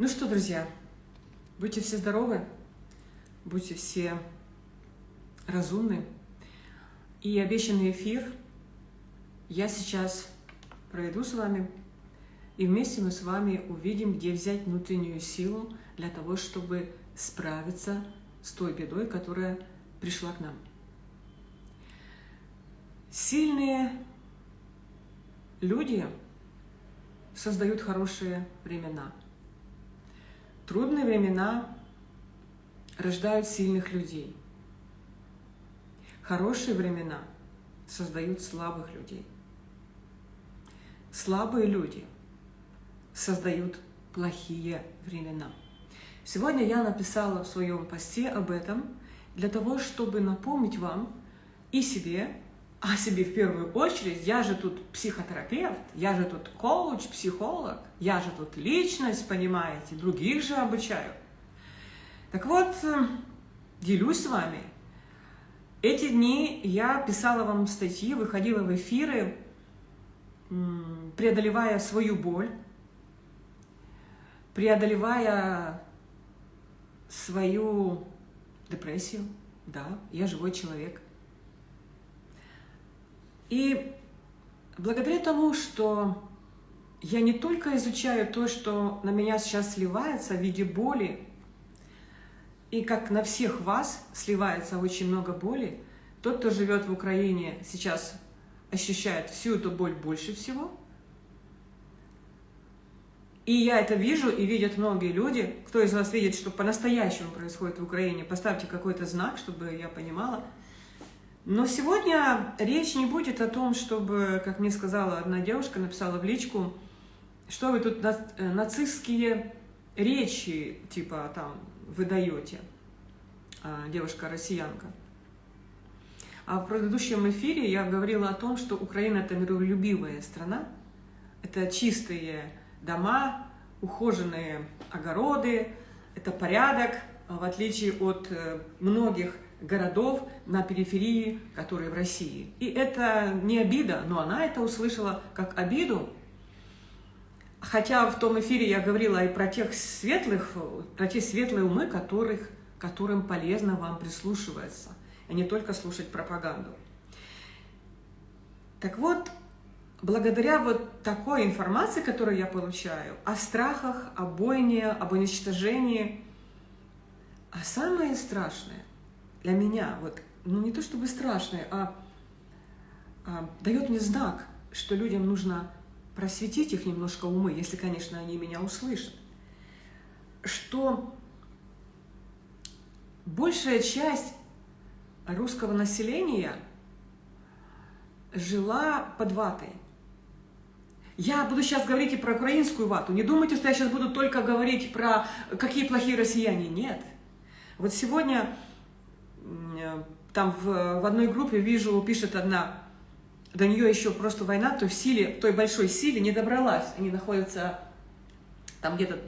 Ну что, друзья, будьте все здоровы, будьте все разумны. И обещанный эфир я сейчас проведу с вами, и вместе мы с вами увидим, где взять внутреннюю силу для того, чтобы справиться с той бедой, которая пришла к нам. Сильные люди создают хорошие времена. Трудные времена рождают сильных людей. Хорошие времена создают слабых людей. Слабые люди создают плохие времена. Сегодня я написала в своем посте об этом для того, чтобы напомнить вам и себе, а себе в первую очередь, я же тут психотерапевт, я же тут коуч, психолог, я же тут личность, понимаете, других же обучаю. Так вот, э, делюсь с вами. Эти дни я писала вам статьи, выходила в эфиры, преодолевая свою боль, преодолевая свою депрессию. Да, я живой человек – и благодаря тому, что я не только изучаю то, что на меня сейчас сливается в виде боли, и как на всех вас сливается очень много боли, тот, кто живет в Украине, сейчас ощущает всю эту боль больше всего. И я это вижу, и видят многие люди. Кто из вас видит, что по-настоящему происходит в Украине, поставьте какой-то знак, чтобы я понимала – но сегодня речь не будет о том, чтобы, как мне сказала одна девушка, написала в личку, что вы тут э, нацистские речи, типа, там, выдаете, а, девушка-россиянка. А в предыдущем эфире я говорила о том, что Украина – это миролюбивая страна, это чистые дома, ухоженные огороды, это порядок, в отличие от э, многих городов на периферии, которые в России. И это не обида, но она это услышала как обиду. Хотя в том эфире я говорила и про тех светлых, про те светлые умы, которых, которым полезно вам прислушиваться, а не только слушать пропаганду. Так вот, благодаря вот такой информации, которую я получаю, о страхах, о бойне, об уничтожении, а самое страшное, для меня, вот, ну не то чтобы страшное, а, а дает мне знак, что людям нужно просветить их немножко умы, если, конечно, они меня услышат, что большая часть русского населения жила под ватой. Я буду сейчас говорить и про украинскую вату. Не думайте, что я сейчас буду только говорить про какие плохие россияне. Нет. Вот сегодня там в, в одной группе вижу, пишет одна, до нее еще просто война, то в силе, той большой силе не добралась. Они находятся там где-то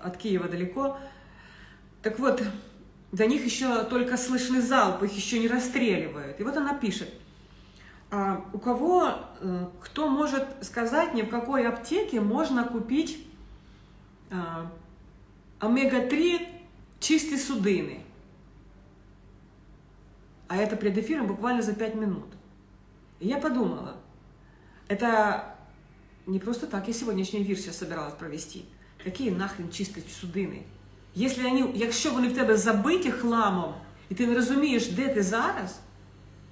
от Киева далеко. Так вот, до них еще только слышны залпы, их еще не расстреливают. И вот она пишет, а у кого, э, кто может сказать мне, в какой аптеке можно купить а, омега-3 чистой судыны? а это пред эфиром буквально за пять минут. И я подумала, это не просто так, я сегодняшний эфир сейчас собиралась провести. Какие нахрен чисті судини? Якщо вони, якщо вони в тебе забиті хламом, і ти не розумієш, де ти зараз,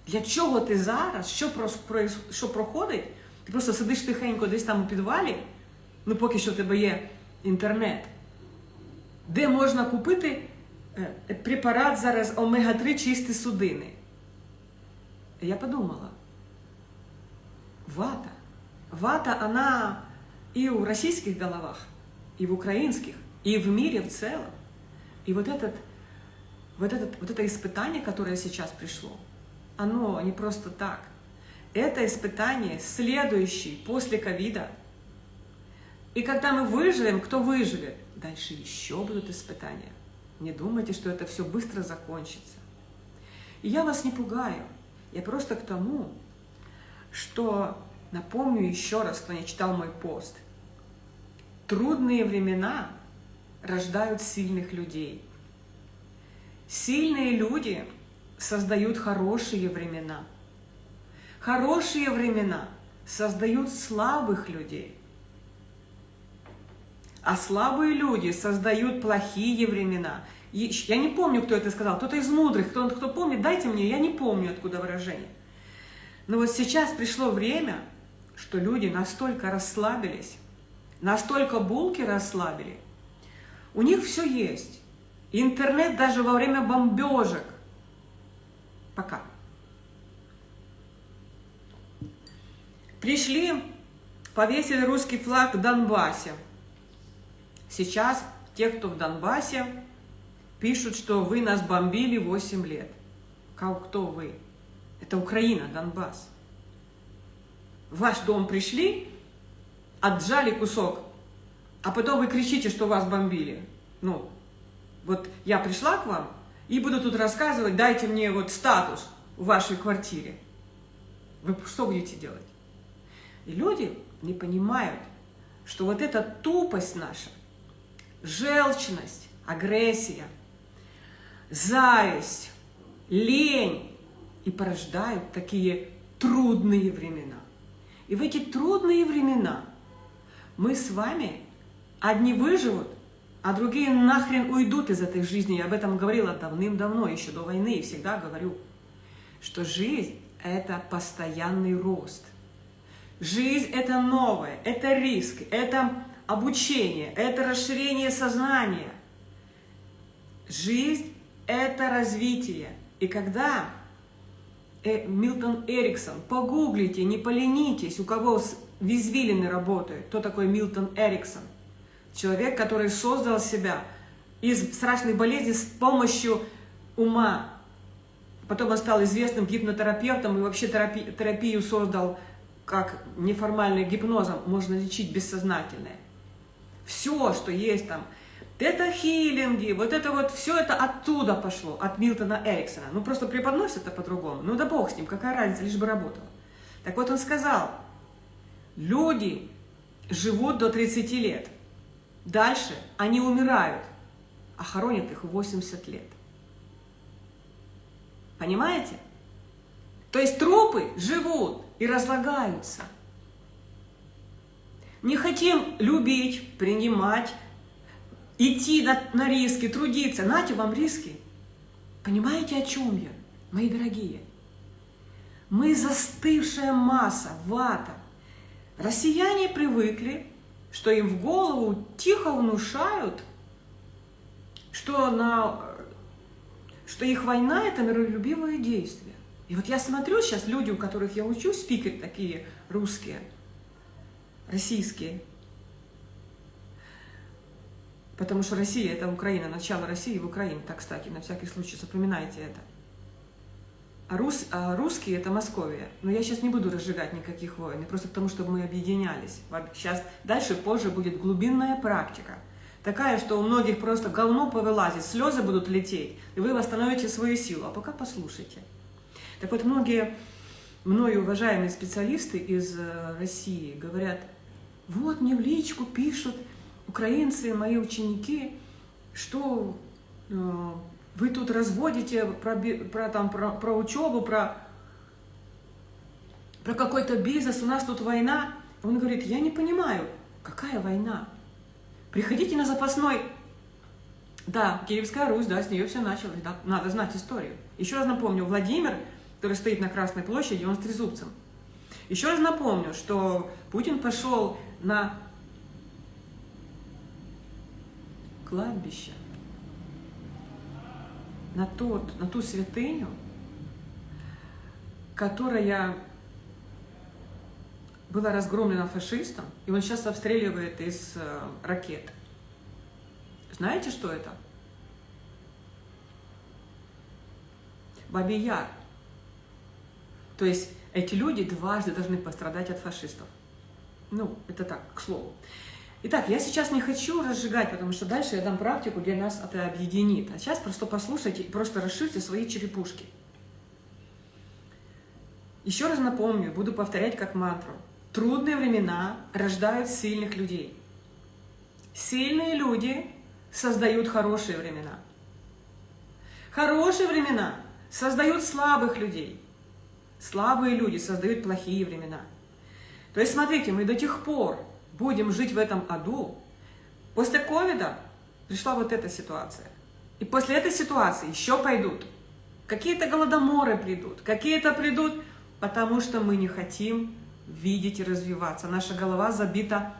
для чого ти зараз, що про, про, що проходить, ти просто сидиш тихенько десь там у підвалі, ну поки що в тебе є інтернет, де можна купити Е, препарат зараз омега-3 чисті судини. Я подумала, вата. Вата, она и в российских головах, и в украинских, и в мире в целом. И вот, этот, вот, этот, вот это испытание, которое сейчас пришло, оно не просто так. Это испытание следующее после ковида. И когда мы выживем, кто выживет? Дальше еще будут испытания. Не думайте, что это все быстро закончится. И я вас не пугаю. Я просто к тому, что напомню еще раз, кто не читал мой пост. Трудные времена рождают сильных людей. Сильные люди создают хорошие времена. Хорошие времена создают слабых людей. А слабые люди создают плохие времена. Я не помню, кто это сказал. Кто-то из мудрых, кто, кто помнит, дайте мне, я не помню, откуда выражение. Но вот сейчас пришло время, что люди настолько расслабились, настолько булки расслабили, у них все есть. Интернет даже во время бомбежек. Пока. Пришли, повесили русский флаг в Донбассе. Сейчас те, кто в Донбассе, пишут, что вы нас бомбили 8 лет. Как, кто вы? Это Украина, Донбасс. В ваш дом пришли, отжали кусок, а потом вы кричите, что вас бомбили. Ну, вот я пришла к вам и буду тут рассказывать, дайте мне вот статус в вашей квартире. Вы что будете делать? И люди не понимают, что вот эта тупость наша, желчность, агрессия, зависть, лень и порождают такие трудные времена. И в эти трудные времена мы с вами одни выживут, а другие нахрен уйдут из этой жизни. Я об этом говорила давным-давно, еще до войны, и всегда говорю, что жизнь – это постоянный рост. Жизнь – это новое, это риск, это обучение, это расширение сознания. Жизнь – это развитие. И когда э, Милтон Эриксон, погуглите, не поленитесь, у кого визвилины работают, кто такой Милтон Эриксон. Человек, который создал себя из страшной болезни с помощью ума. Потом он стал известным гипнотерапевтом и вообще терапи терапию создал как неформальным гипнозом можно лечить бессознательное. Все, что есть там, это хилинги, вот это вот, все это оттуда пошло, от Милтона Эриксона. Ну, просто преподносят это по-другому. Ну, да бог с ним, какая разница, лишь бы работало. Так вот он сказал, люди живут до 30 лет. Дальше они умирают, а хоронят их 80 лет. Понимаете? То есть трупы живут и разлагаются. Не хотим любить, принимать, идти на, на риски, трудиться. Нате вам риски. Понимаете, о чем я, мои дорогие? Мы застывшая масса, вата. Россияне привыкли, что им в голову тихо внушают, что, на, что их война – это миролюбивое действие. И вот я смотрю сейчас, люди, у которых я учусь, спикеры такие русские, российские, потому что Россия – это Украина, начало России в Украине, так, кстати, на всякий случай запоминайте это. А, рус, а русские – это Московия. Но я сейчас не буду разжигать никаких войн, просто потому, чтобы мы объединялись. Сейчас дальше, позже будет глубинная практика. Такая, что у многих просто говно повылазит, слезы будут лететь, и вы восстановите свою силу. А пока послушайте. Так вот, многие мною уважаемые специалисты из э, России говорят, вот мне в личку пишут украинцы, мои ученики, что э, вы тут разводите про, про, там, про, про учебу, про, про какой-то бизнес, у нас тут война. Он говорит, я не понимаю, какая война? Приходите на запасной. Да, Киевская Русь, да, с нее все началось, да, надо знать историю. Еще раз напомню, Владимир, который стоит на Красной площади, он с трезубцем. Еще раз напомню, что Путин пошел на кладбище, на, тот, на ту святыню, которая была разгромлена фашистом, и он сейчас обстреливает из э, ракет. Знаете, что это? Бабий Яр. То есть эти люди дважды должны пострадать от фашистов. Ну, это так, к слову. Итак, я сейчас не хочу разжигать, потому что дальше я дам практику, где нас это объединит. А сейчас просто послушайте просто расширьте свои черепушки. Еще раз напомню, буду повторять как мантру. Трудные времена рождают сильных людей. Сильные люди создают хорошие времена. Хорошие времена создают слабых людей. Слабые люди создают плохие времена. То есть, смотрите, мы до тех пор будем жить в этом аду. После ковида пришла вот эта ситуация. И после этой ситуации еще пойдут. Какие-то голодоморы придут, какие-то придут, потому что мы не хотим видеть и развиваться. Наша голова забита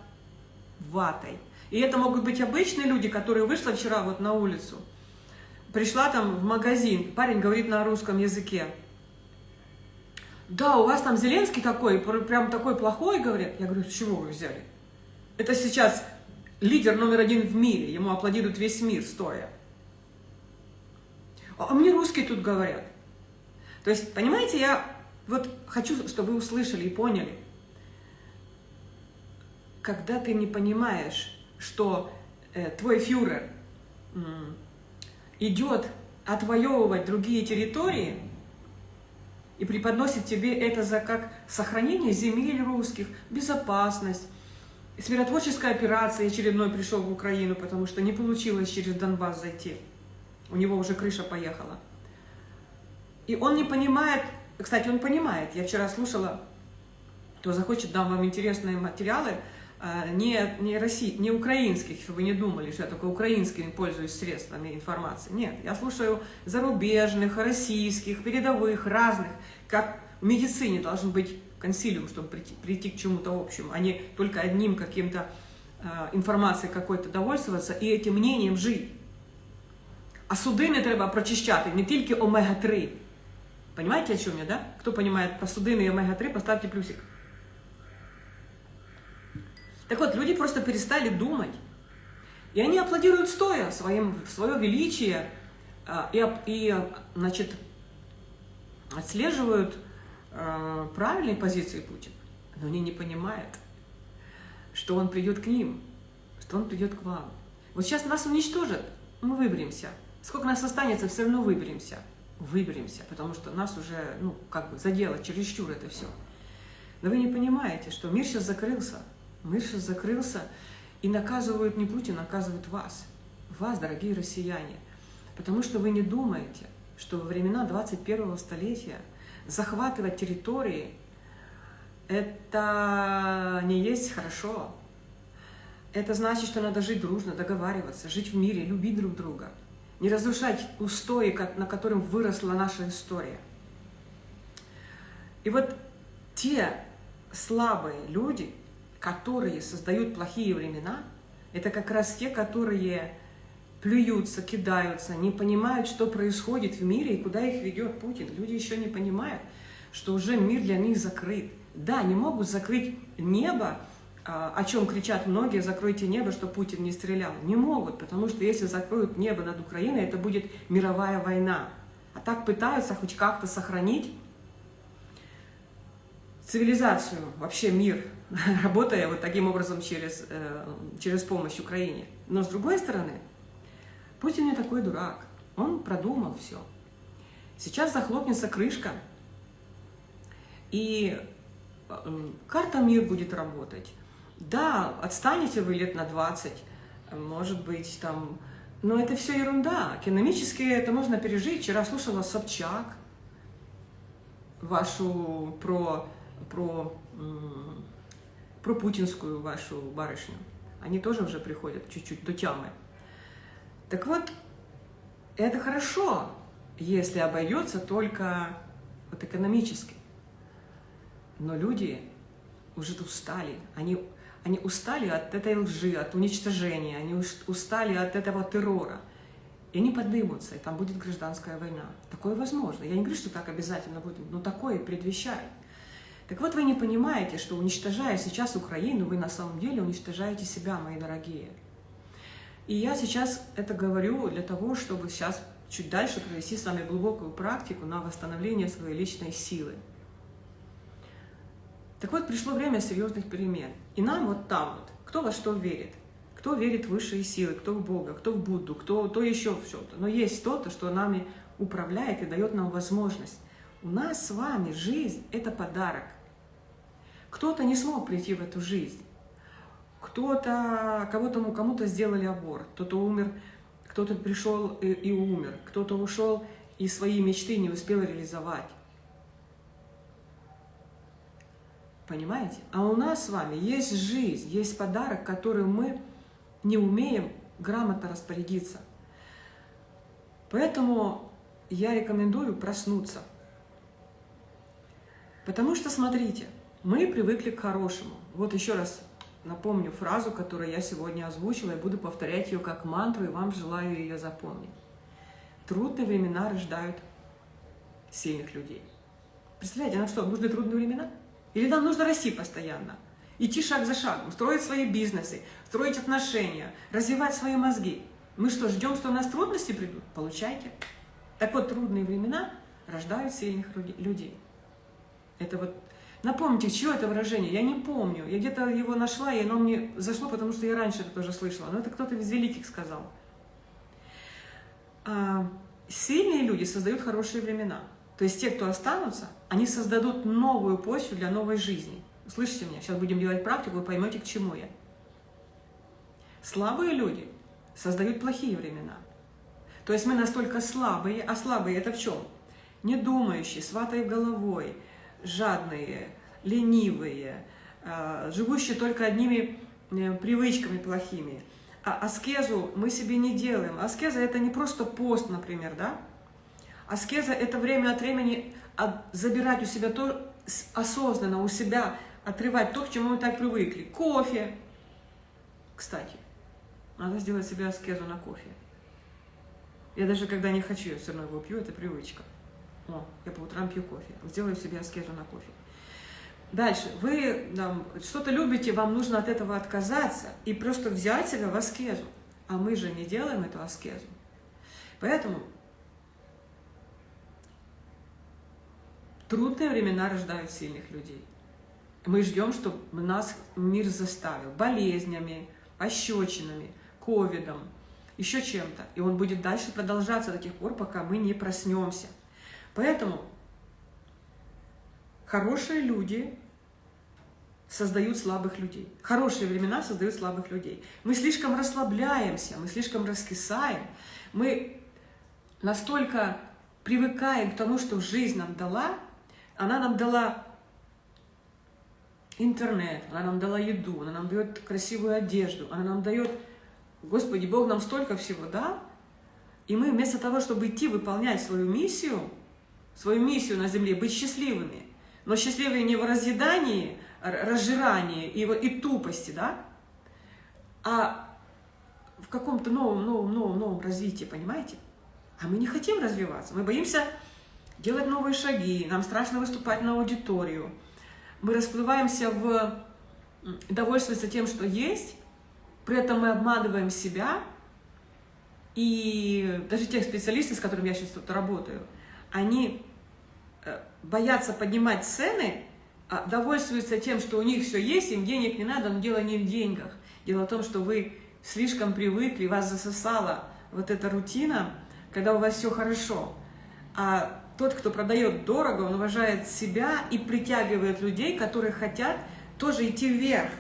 ватой. И это могут быть обычные люди, которые вышла вчера вот на улицу, пришла там в магазин, парень говорит на русском языке. Да, у вас там Зеленский такой, прям такой плохой, говорят. Я говорю, с чего вы взяли? Это сейчас лидер номер один в мире, ему аплодирует весь мир стоя. А мне русские тут говорят. То есть, понимаете, я вот хочу, чтобы вы услышали и поняли. Когда ты не понимаешь, что э, твой фюрер э, идет отвоевывать другие территории и преподносит тебе это за как сохранение земель русских, безопасность, с миротворческой операцией очередной пришел в Украину, потому что не получилось через Донбасс зайти. У него уже крыша поехала. И он не понимает, кстати, он понимает, я вчера слушала, кто захочет, дам вам интересные материалы, не, не, России, не украинских, чтобы вы не думали, что я только украинскими пользуюсь средствами информации. Нет, я слушаю зарубежных, российских, передовых, разных, как в медицине должен быть консилиум, чтобы прийти, прийти к чему-то общему, а не только одним каким-то э, информацией какой-то довольствоваться и этим мнением жить. А судини треба прочищати, не тільки омега-3. Понимаете, о чем я, да? Кто понимает про судины и омега-3, поставьте плюсик. Так вот, люди просто перестали думать. И они аплодируют стоя своим, свое величие э, и, и, значит, отслеживают э, правильные позиции Путина, но они не понимают, что он придет к ним, что он придет к вам. Вот сейчас нас уничтожат, мы выберемся. Сколько нас останется, все равно выберемся. Выберемся, потому что нас уже, ну, как бы задело чересчур это все. Но вы не понимаете, что мир сейчас закрылся. Сейчас закрылся, и наказывают не Путин, наказывают вас. Вас, дорогие россияне. Потому что вы не думаете, что во времена 21 столетия захватывать территории – это не есть хорошо. Это значит, что надо жить дружно, договариваться, жить в мире, любить друг друга. Не разрушать устои, на котором выросла наша история. И вот те слабые люди, которые создают плохие времена, это как раз те, которые плюются, кидаются, не понимают, что происходит в мире и куда их ведет Путин. Люди еще не понимают, что уже мир для них закрыт. Да, не могут закрыть небо, а, о чем кричат многие, закройте небо, что Путин не стрелял. Не могут, потому что если закроют небо над Украиной, это будет мировая война. А так пытаются хоть как-то сохранить цивилизацию, вообще мир, работая вот таким образом через, э, через помощь Украине. Но с другой стороны, Путин не такой дурак. Он продумал все. Сейчас захлопнется крышка, и э, карта мир будет работать. Да, отстанете вы лет на 20, может быть, там... Но это все ерунда. Экономически это можно пережить. Вчера слушала Собчак, вашу про, про, про путинскую вашу барышню. Они тоже уже приходят чуть-чуть до тямы. Так вот, это хорошо, если обойдется только вот экономически. Но люди уже устали. Они, они устали от этой лжи, от уничтожения, они устали от этого террора. И они поднимутся, и там будет гражданская война. Такое возможно. Я не говорю, что так обязательно будет, но такое предвещает. Так вот, вы не понимаете, что уничтожая сейчас Украину, вы на самом деле уничтожаете себя, мои дорогие. И я сейчас это говорю для того, чтобы сейчас чуть дальше провести с вами глубокую практику на восстановление своей личной силы. Так вот, пришло время серьезных перемен. И нам вот там вот, кто во что верит. Кто верит в высшие силы, кто в Бога, кто в Будду, кто то еще в что-то. Но есть что-то, что нами управляет и дает нам возможность. У нас с вами жизнь – это подарок. Кто-то не смог прийти в эту жизнь. кто-то, кого-то, кому-то сделали аборт, кто-то умер, кто-то пришел и, и умер, кто-то ушел и свои мечты не успел реализовать. Понимаете? А у нас с вами есть жизнь, есть подарок, который мы не умеем грамотно распорядиться. Поэтому я рекомендую проснуться. Потому что, смотрите, мы привыкли к хорошему. Вот еще раз напомню фразу, которую я сегодня озвучила, и буду повторять ее как мантру, и вам желаю ее запомнить. Трудные времена рождают сильных людей. Представляете, нам что, нужны трудные времена? Или нам нужно расти постоянно? Идти шаг за шагом, строить свои бизнесы, строить отношения, развивать свои мозги. Мы что, ждем, что у нас трудности придут? Получайте. Так вот, трудные времена рождают сильных людей. Это вот Напомните, чье это выражение? Я не помню. Я где-то его нашла, и оно мне зашло, потому что я раньше это тоже слышала. Но это кто-то из великих сказал. А, сильные люди создают хорошие времена. То есть те, кто останутся, они создадут новую почву для новой жизни. Слышите меня? Сейчас будем делать практику, вы поймете, к чему я. Слабые люди создают плохие времена. То есть мы настолько слабые, а слабые это в чем? Не думающие, сватой головой, жадные, ленивые, а, живущие только одними э, привычками плохими. А аскезу мы себе не делаем. Аскеза – это не просто пост, например, да? Аскеза – это время от времени забирать у себя то, осознанно у себя, отрывать то, к чему мы так привыкли. Кофе, кстати. Надо сделать себе аскезу на кофе. Я даже когда не хочу, я все равно его пью, это привычка. О, я по утрам пью кофе. Сделаю себе аскезу на кофе. Дальше. Вы что-то любите, вам нужно от этого отказаться и просто взять себя в аскезу. А мы же не делаем эту аскезу. Поэтому трудные времена рождают сильных людей. Мы ждем, чтобы нас мир заставил болезнями, ощечинами, ковидом, еще чем-то. И он будет дальше продолжаться до тех пор, пока мы не проснемся. Поэтому хорошие люди создают слабых людей. Хорошие времена создают слабых людей. Мы слишком расслабляемся, мы слишком раскисаем, мы настолько привыкаем к тому, что жизнь нам дала, она нам дала интернет, она нам дала еду, она нам дает красивую одежду, она нам дает, Господи, Бог нам столько всего дал, и мы вместо того, чтобы идти выполнять свою миссию, свою миссию на земле, быть счастливыми, но счастливые не в разъедании, разжирании и, и тупости, да, а в каком-то новом, новом, новом, новом развитии, понимаете? А мы не хотим развиваться, мы боимся делать новые шаги, нам страшно выступать на аудиторию. Мы расплываемся в довольствоваться тем, что есть, при этом мы обманываем себя, и даже тех специалистов, с которыми я сейчас тут работаю, они э, боятся поднимать цены, а довольствуются тем, что у них все есть, им денег не надо, но дело не в деньгах. Дело в том, что вы слишком привыкли, вас засосала вот эта рутина, когда у вас все хорошо. А тот, кто продает дорого, он уважает себя и притягивает людей, которые хотят тоже идти вверх.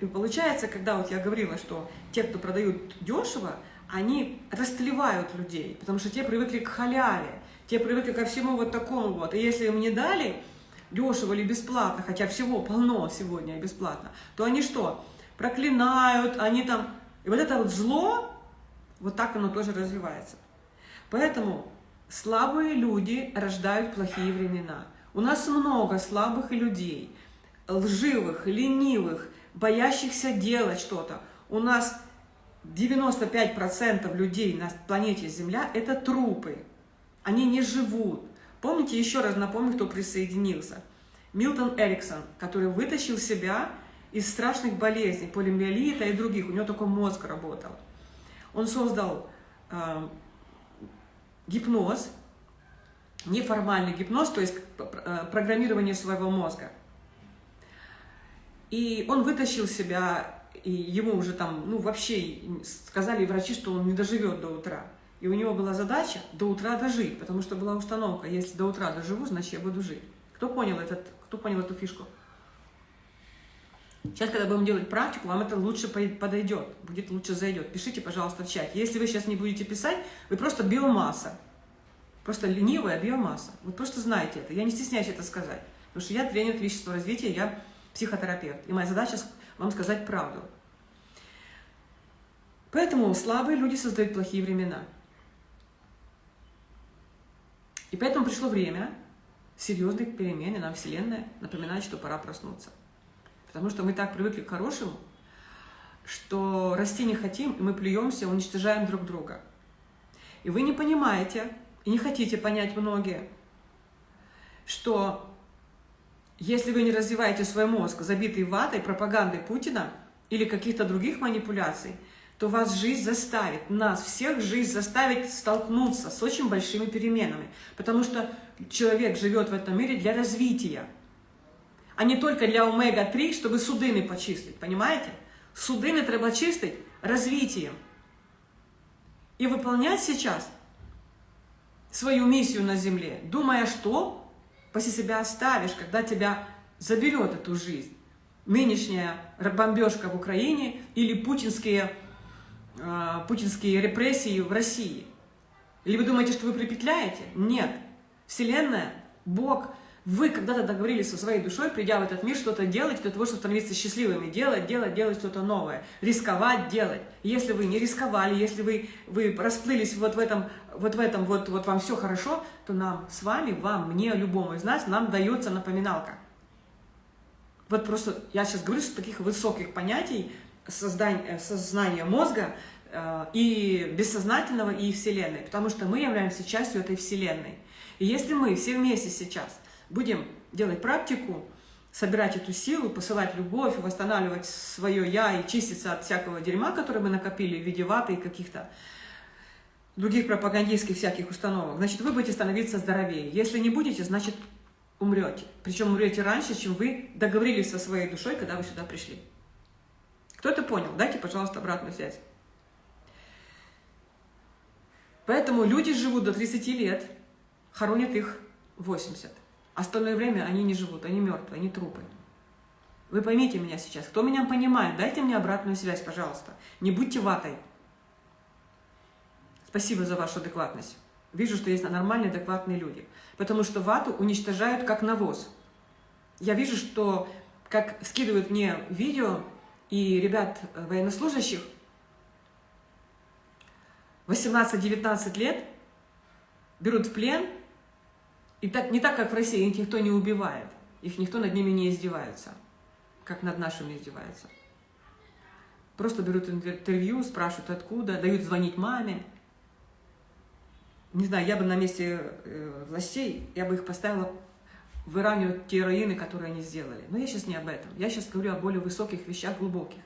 И получается, когда вот я говорила, что те, кто продают дешево, они растлевают людей, потому что те привыкли к халяве, те привыкли ко всему вот такому вот. И если им не дали, дешево или бесплатно, хотя всего полно сегодня бесплатно, то они что? Проклинают, они там... И вот это вот зло, вот так оно тоже развивается. Поэтому слабые люди рождают плохие времена. У нас много слабых людей, лживых, ленивых, боящихся делать что-то. У нас 95% людей на планете Земля – это трупы. Они не живут. Помните, еще раз напомню, кто присоединился. Милтон Эриксон, который вытащил себя из страшных болезней, полимиелита и других, у него только мозг работал. Он создал э, гипноз, неформальный гипноз, то есть э, программирование своего мозга. И он вытащил себя, и ему уже там, ну вообще сказали врачи, что он не доживет до утра. И у него была задача до утра дожить, потому что была установка, если до утра доживу, значит я буду жить. Кто понял, этот, кто понял эту фишку? Сейчас, когда будем делать практику, вам это лучше подойдет, будет лучше зайдет. Пишите, пожалуйста, в чате. Если вы сейчас не будете писать, вы просто биомасса. Просто ленивая биомасса. Вы просто знаете это. Я не стесняюсь это сказать. Потому что я тренер личностного развития, я психотерапевт. И моя задача вам сказать правду. Поэтому слабые люди создают плохие времена. И поэтому пришло время серьезных перемен, и нам Вселенная напоминает, что пора проснуться. Потому что мы так привыкли к хорошему, что расти не хотим, и мы плюемся, уничтожаем друг друга. И вы не понимаете, и не хотите понять многие, что если вы не развиваете свой мозг, забитый ватой, пропагандой Путина или каких-то других манипуляций, то вас жизнь заставит, нас всех жизнь заставит столкнуться с очень большими переменами. Потому что человек живет в этом мире для развития, а не только для омега-3, чтобы судыны почистить, понимаете? Судыны треба чистить развитием. И выполнять сейчас свою миссию на земле, думая, что после себя оставишь, когда тебя заберет эту жизнь. Нынешняя бомбежка в Украине или путинские э, путинские репрессии в России. Или вы думаете, что вы припетляете? Нет. Вселенная, Бог, вы когда-то договорились со своей душой, придя в этот мир, что-то делать для того, чтобы становиться счастливыми. Делать, делать, делать что-то новое. Рисковать, делать. Если вы не рисковали, если вы, вы расплылись вот в этом, вот в этом, вот, вот вам все хорошо, то нам с вами, вам, мне, любому из нас, нам дается напоминалка. Вот просто я сейчас говорю с таких высоких понятий, создания, э, сознания мозга э, и бессознательного, и Вселенной, потому что мы являемся частью этой Вселенной. И если мы все вместе сейчас будем делать практику, собирать эту силу, посылать любовь, восстанавливать свое «я» и чиститься от всякого дерьма, которое мы накопили в виде ваты и каких-то других пропагандистских всяких установок, значит, вы будете становиться здоровее. Если не будете, значит, умрете. Причем умрете раньше, чем вы договорились со своей душой, когда вы сюда пришли. Кто это понял? Дайте, пожалуйста, обратную связь. Поэтому люди живут до 30 лет, хоронят их 80. Остальное время они не живут, они мертвые, они трупы. Вы поймите меня сейчас. Кто меня понимает, дайте мне обратную связь, пожалуйста. Не будьте ватой. Спасибо за вашу адекватность. Вижу, что есть нормальные, адекватные люди. Потому что вату уничтожают как навоз. Я вижу, что как скидывают мне видео и ребят э, военнослужащих 18-19 лет берут в плен, и так, не так, как в России, их никто не убивает, их никто над ними не издевается, как над нашими издевается. Просто берут интервью, спрашивают откуда, дают звонить маме. Не знаю, я бы на месте э, властей, я бы их поставила в Иране те руины, которые они сделали. Но я сейчас не об этом. Я сейчас говорю о более высоких вещах, глубоких.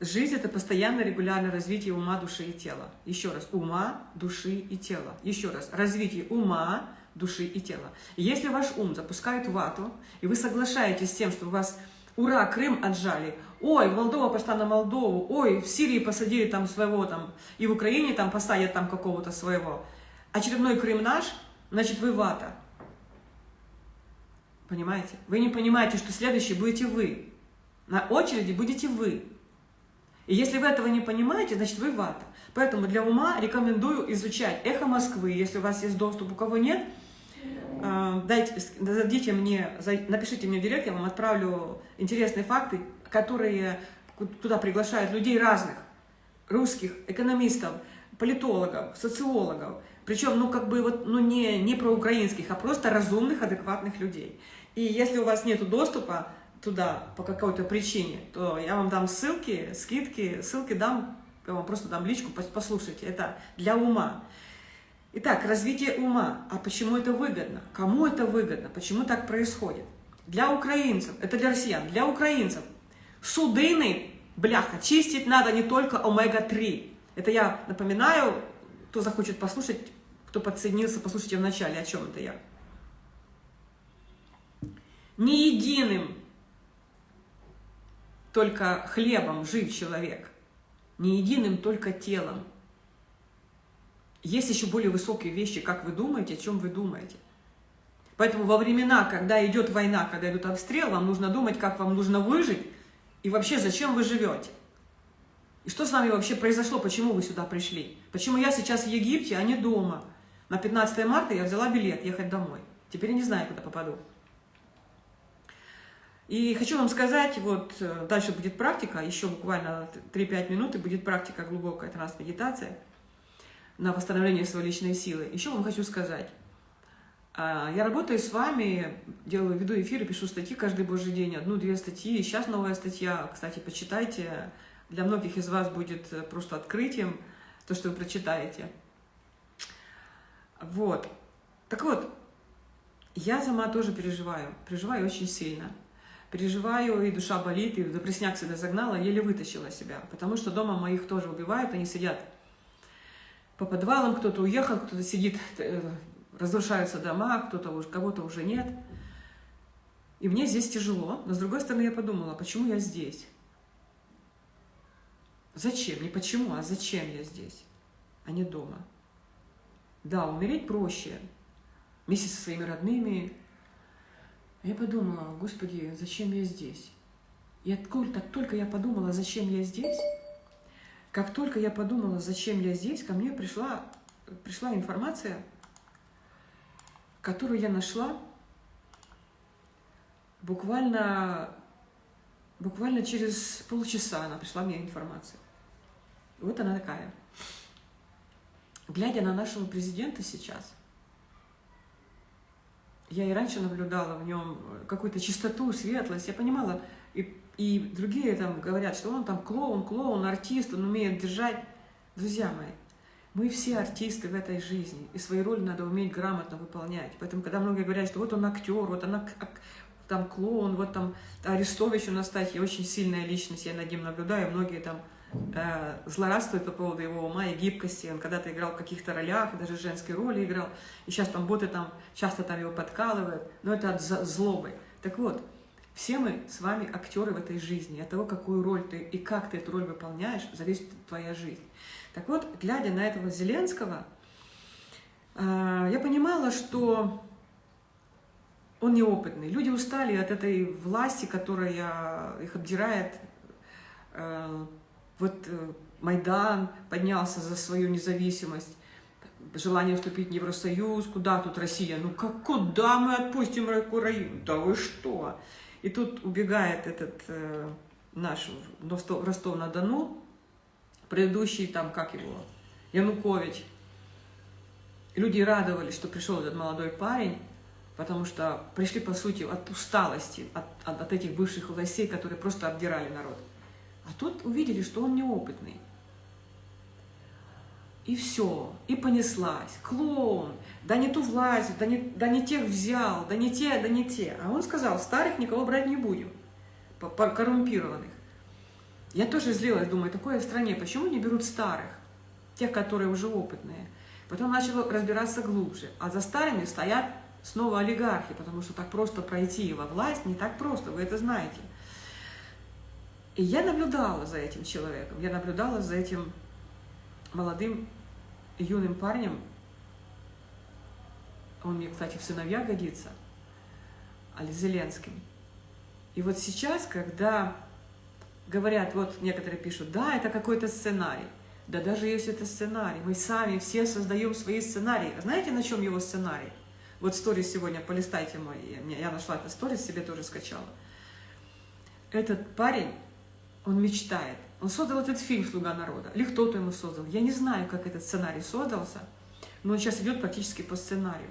Жизнь – это постоянное регулярное развитие ума, души и тела. Еще раз, ума, души и тела. Еще раз, развитие ума, души и тела. если ваш ум запускает вату, и вы соглашаетесь с тем, что у вас «Ура, Крым отжали», «Ой, Молдова пошла на Молдову», «Ой, в Сирии посадили там своего там», и в Украине там посадят там какого-то своего, очередной Крым наш, значит, вы вата. Понимаете? Вы не понимаете, что следующий будете вы. На очереди будете вы. И если вы этого не понимаете, значит, вы вата. Поэтому для ума рекомендую изучать «Эхо Москвы», если у вас есть доступ, у кого нет, э, дайте, зайдите мне, напишите мне в директ, я вам отправлю интересные факты, которые туда приглашают людей разных, русских, экономистов, политологов, социологов, причем, ну, как бы, вот, ну, не, не про украинских, а просто разумных, адекватных людей. И если у вас нет доступа туда по какой-то причине, то я вам дам ссылки, скидки, ссылки дам, я вам просто дам личку, послушайте, это для ума. Итак, развитие ума. А почему это выгодно? Кому это выгодно? Почему так происходит? Для украинцев, это для россиян, для украинцев. Судыны, бляха, чистить надо не только омега-3. Это я напоминаю, кто захочет послушать, кто подсоединился, послушайте в начале, о чем это я. Не единым только хлебом жив человек, не единым только телом. Есть еще более высокие вещи, как вы думаете, о чем вы думаете. Поэтому во времена, когда идет война, когда идут обстрелы, вам нужно думать, как вам нужно выжить, и вообще, зачем вы живете. И что с вами вообще произошло, почему вы сюда пришли? Почему я сейчас в Египте, а не дома? На 15 марта я взяла билет ехать домой. Теперь я не знаю, куда попаду. И хочу вам сказать, вот э, дальше будет практика, еще буквально 3-5 минут, и будет практика глубокая трансмедитация на восстановление своей личной силы. Еще вам хочу сказать, а, я работаю с вами, делаю, веду эфиры, пишу статьи каждый божий день, одну-две статьи. Сейчас новая статья, кстати, почитайте. Для многих из вас будет э, просто открытием то, что вы прочитаете. Вот. Так вот, я сама тоже переживаю, переживаю очень сильно. Переживаю, и душа болит, и депрессняк себя загнала, еле вытащила себя. Потому что дома моих тоже убивают, они сидят по подвалам, кто-то уехал, кто-то сидит э, разрушаются дома, кто-то уже, кого-то уже нет. И мне здесь тяжело, но с другой стороны я подумала, почему я здесь? Зачем? Не почему, а зачем я здесь, а не дома? Да, умереть проще, вместе со своими родными. Я подумала, Господи, зачем я здесь? И откуда, так только я подумала, зачем я здесь, как только я подумала, зачем я здесь, ко мне пришла, пришла информация которую я нашла буквально, буквально через полчаса она пришла мне информация. Вот она такая. Глядя на нашего президента сейчас, я и раньше наблюдала в нем какую-то чистоту, светлость. Я понимала, и, и другие там говорят, что он там клоун, клоун, артист, он умеет держать. Друзья мои, мы все артисты в этой жизни, и свои роли надо уметь грамотно выполнять. Поэтому, когда многие говорят, что вот он актер, вот она там клоун, вот там Арестович у нас, кстати, очень сильная личность, я над ним наблюдаю, многие там э, злорадствуют по поводу его ума и гибкости. Он когда-то играл в каких-то ролях, даже женской роли играл, и сейчас там боты там часто там его подкалывают, но это от злобы. Так вот, все мы с вами актеры в этой жизни. От того, какую роль ты и как ты эту роль выполняешь, зависит твоя жизнь. Так вот, глядя на этого Зеленского, э, я понимала, что он неопытный. Люди устали от этой власти, которая их обдирает. Э, вот э, Майдан поднялся за свою независимость, желание вступить в Евросоюз, куда тут Россия? Ну как, куда мы отпустим Украину? Да вы что? И тут убегает этот наш Ростов-на-Дону, предыдущий там, как его, Янукович. Люди радовались, что пришел этот молодой парень, потому что пришли, по сути, от усталости, от, от, от этих бывших властей, которые просто обдирали народ. А тут увидели, что он неопытный. И все, и понеслась. Клоун, да не ту власть, да не, да не тех взял, да не те, да не те. А он сказал, старых никого брать не будем, коррумпированных. Я тоже злилась, думаю, такое в стране, почему не берут старых, тех, которые уже опытные. Потом начала разбираться глубже. А за старыми стоят снова олигархи, потому что так просто пройти во власть не так просто, вы это знаете. И я наблюдала за этим человеком, я наблюдала за этим молодым юным парнем. Он мне, кстати, в сыновья годится, Али Зеленским. И вот сейчас, когда говорят, вот некоторые пишут, да, это какой-то сценарий. Да даже если это сценарий, мы сами все создаем свои сценарии. Знаете, на чем его сценарий? Вот сторис сегодня, полистайте мой, я нашла этот сторис, себе тоже скачала. Этот парень, он мечтает. Он создал этот фильм «Слуга народа». Или кто-то ему создал. Я не знаю, как этот сценарий создался, но он сейчас идет практически по сценарию.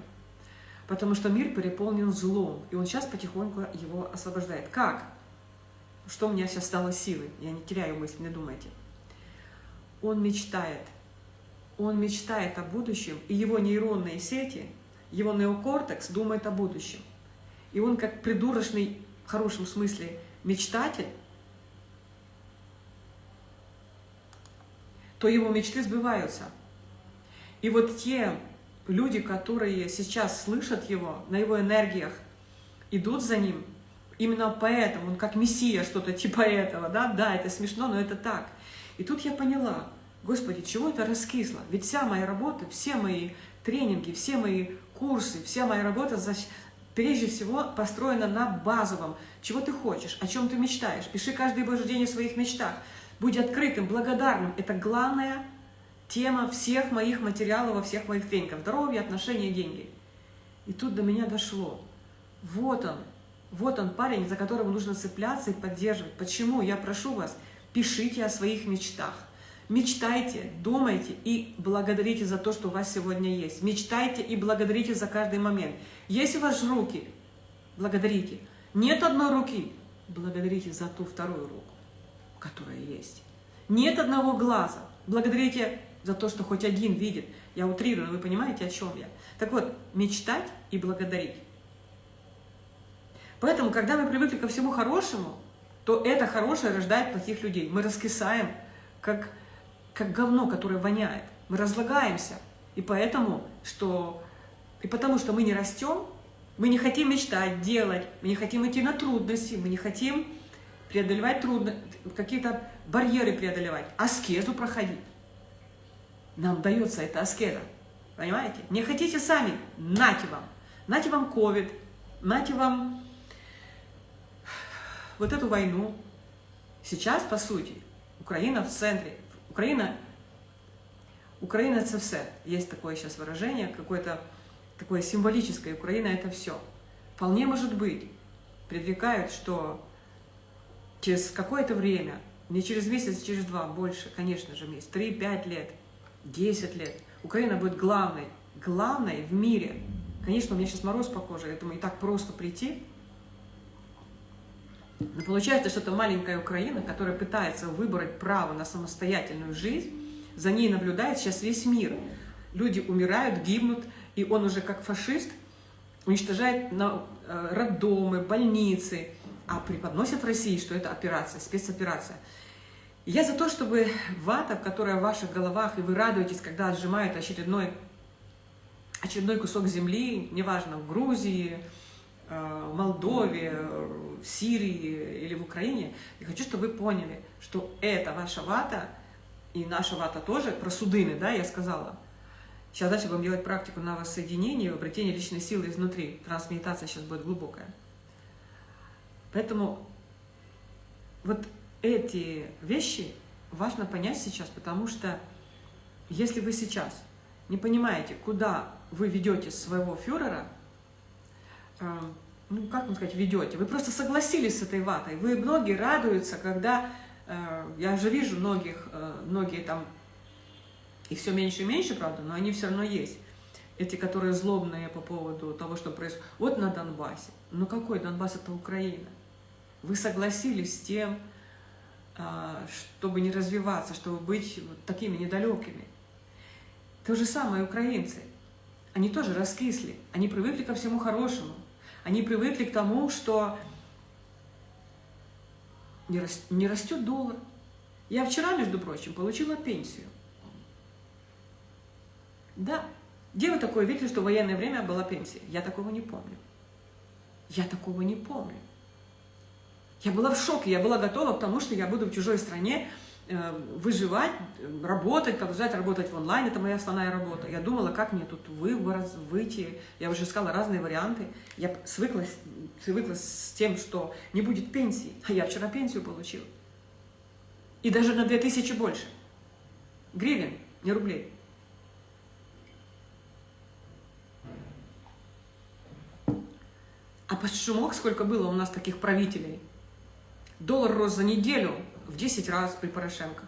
Потому что мир переполнен злом, и он сейчас потихоньку его освобождает. Как? что у меня сейчас стало силой. Я не теряю мысли, не думайте. Он мечтает. Он мечтает о будущем, и его нейронные сети, его неокортекс думает о будущем. И он как придурочный, в хорошем смысле, мечтатель, то его мечты сбываются. И вот те люди, которые сейчас слышат его, на его энергиях, идут за ним – Именно поэтому, он как мессия, что-то типа этого, да, да, это смешно, но это так. И тут я поняла, Господи, чего это раскисло? Ведь вся моя работа, все мои тренинги, все мои курсы, вся моя работа прежде всего построена на базовом. Чего ты хочешь, о чем ты мечтаешь. Пиши каждый божий день о своих мечтах. Будь открытым, благодарным. Это главная тема всех моих материалов, во всех моих тренингах. Здоровье, отношения, деньги. И тут до меня дошло. Вот он, вот он парень, за которого нужно цепляться и поддерживать. Почему? Я прошу вас, пишите о своих мечтах. Мечтайте, думайте и благодарите за то, что у вас сегодня есть. Мечтайте и благодарите за каждый момент. Есть у вас руки, благодарите. Нет одной руки, благодарите за ту вторую руку, которая есть. Нет одного глаза, благодарите за то, что хоть один видит. Я утрирую, вы понимаете, о чем я? Так вот, мечтать и благодарить. Поэтому, когда мы привыкли ко всему хорошему, то это хорошее рождает плохих людей. Мы раскисаем, как как говно, которое воняет. Мы разлагаемся. И поэтому, что, и потому что мы не растем, мы не хотим мечтать, делать, мы не хотим идти на трудности, мы не хотим преодолевать трудности, какие-то барьеры преодолевать, аскезу проходить. Нам дается эта аскеза. Понимаете? Не хотите сами, нате вам. Нате вам ковид, нате вам вот эту войну. Сейчас, по сути, Украина в центре. Україна, Украина это все. Есть такое сейчас выражение, какое-то такое символическое. Украина это все. Вполне может быть, предрекают, что через какое-то время, не через месяц, а через два, больше, конечно же, месяц, три, пять лет, десять лет, Украина будет главной, главной в мире. Конечно, у меня сейчас мороз по коже, думаю, и так просто прийти, но получается, что это маленькая Украина, которая пытается выбрать право на самостоятельную жизнь, за ней наблюдает сейчас весь мир. Люди умирают, гибнут, и он уже как фашист уничтожает на, э, роддомы, больницы, а преподносит в России, что это операция, спецоперация. Я за то, чтобы вата, которая в ваших головах, и вы радуетесь, когда отжимают очередной, очередной кусок земли, неважно, в Грузии, Э, в Молдове, в Сирии или в Украине. Я хочу, чтобы вы поняли, что это ваша вата, и наша вата тоже, про судыны, да, я сказала. Сейчас дальше будем делать практику на воссоединение, обретение личной силы изнутри. Трансмедитация сейчас будет глубокая. Поэтому вот эти вещи важно понять сейчас, потому что если вы сейчас не понимаете, куда вы ведете своего фюрера, э, ну, как вам сказать, ведете. Вы просто согласились с этой ватой. Вы многие радуются, когда, э, я же вижу многих, э, многие там, и все меньше и меньше, правда, но они все равно есть. Эти, которые злобные по поводу того, что происходит. Вот на Донбассе. Ну какой Донбасс? Это Украина. Вы согласились с тем, э, чтобы не развиваться, чтобы быть вот такими недалекими. То же самое украинцы. Они тоже раскисли, они привыкли ко всему хорошему. Они привыкли к тому, что не, рас, растет доллар. Я вчера, между прочим, получила пенсию. Да. Где вы такое видели, что в военное время была пенсия? Я такого не помню. Я такого не помню. Я была в шоке, я была готова к тому, что я буду в чужой стране, Э, выживать, работать, продолжать работать в онлайн, это моя основная работа. Я думала, как мне тут выбор, выйти, я уже искала разные варианты. Я свыклась, свыклась с тем, что не будет пенсии, а я вчера пенсию получила. И даже на 2000 больше. Гривен, не рублей. А под шумок сколько было у нас таких правителей? Доллар рос за неделю в 10 раз при Порошенко.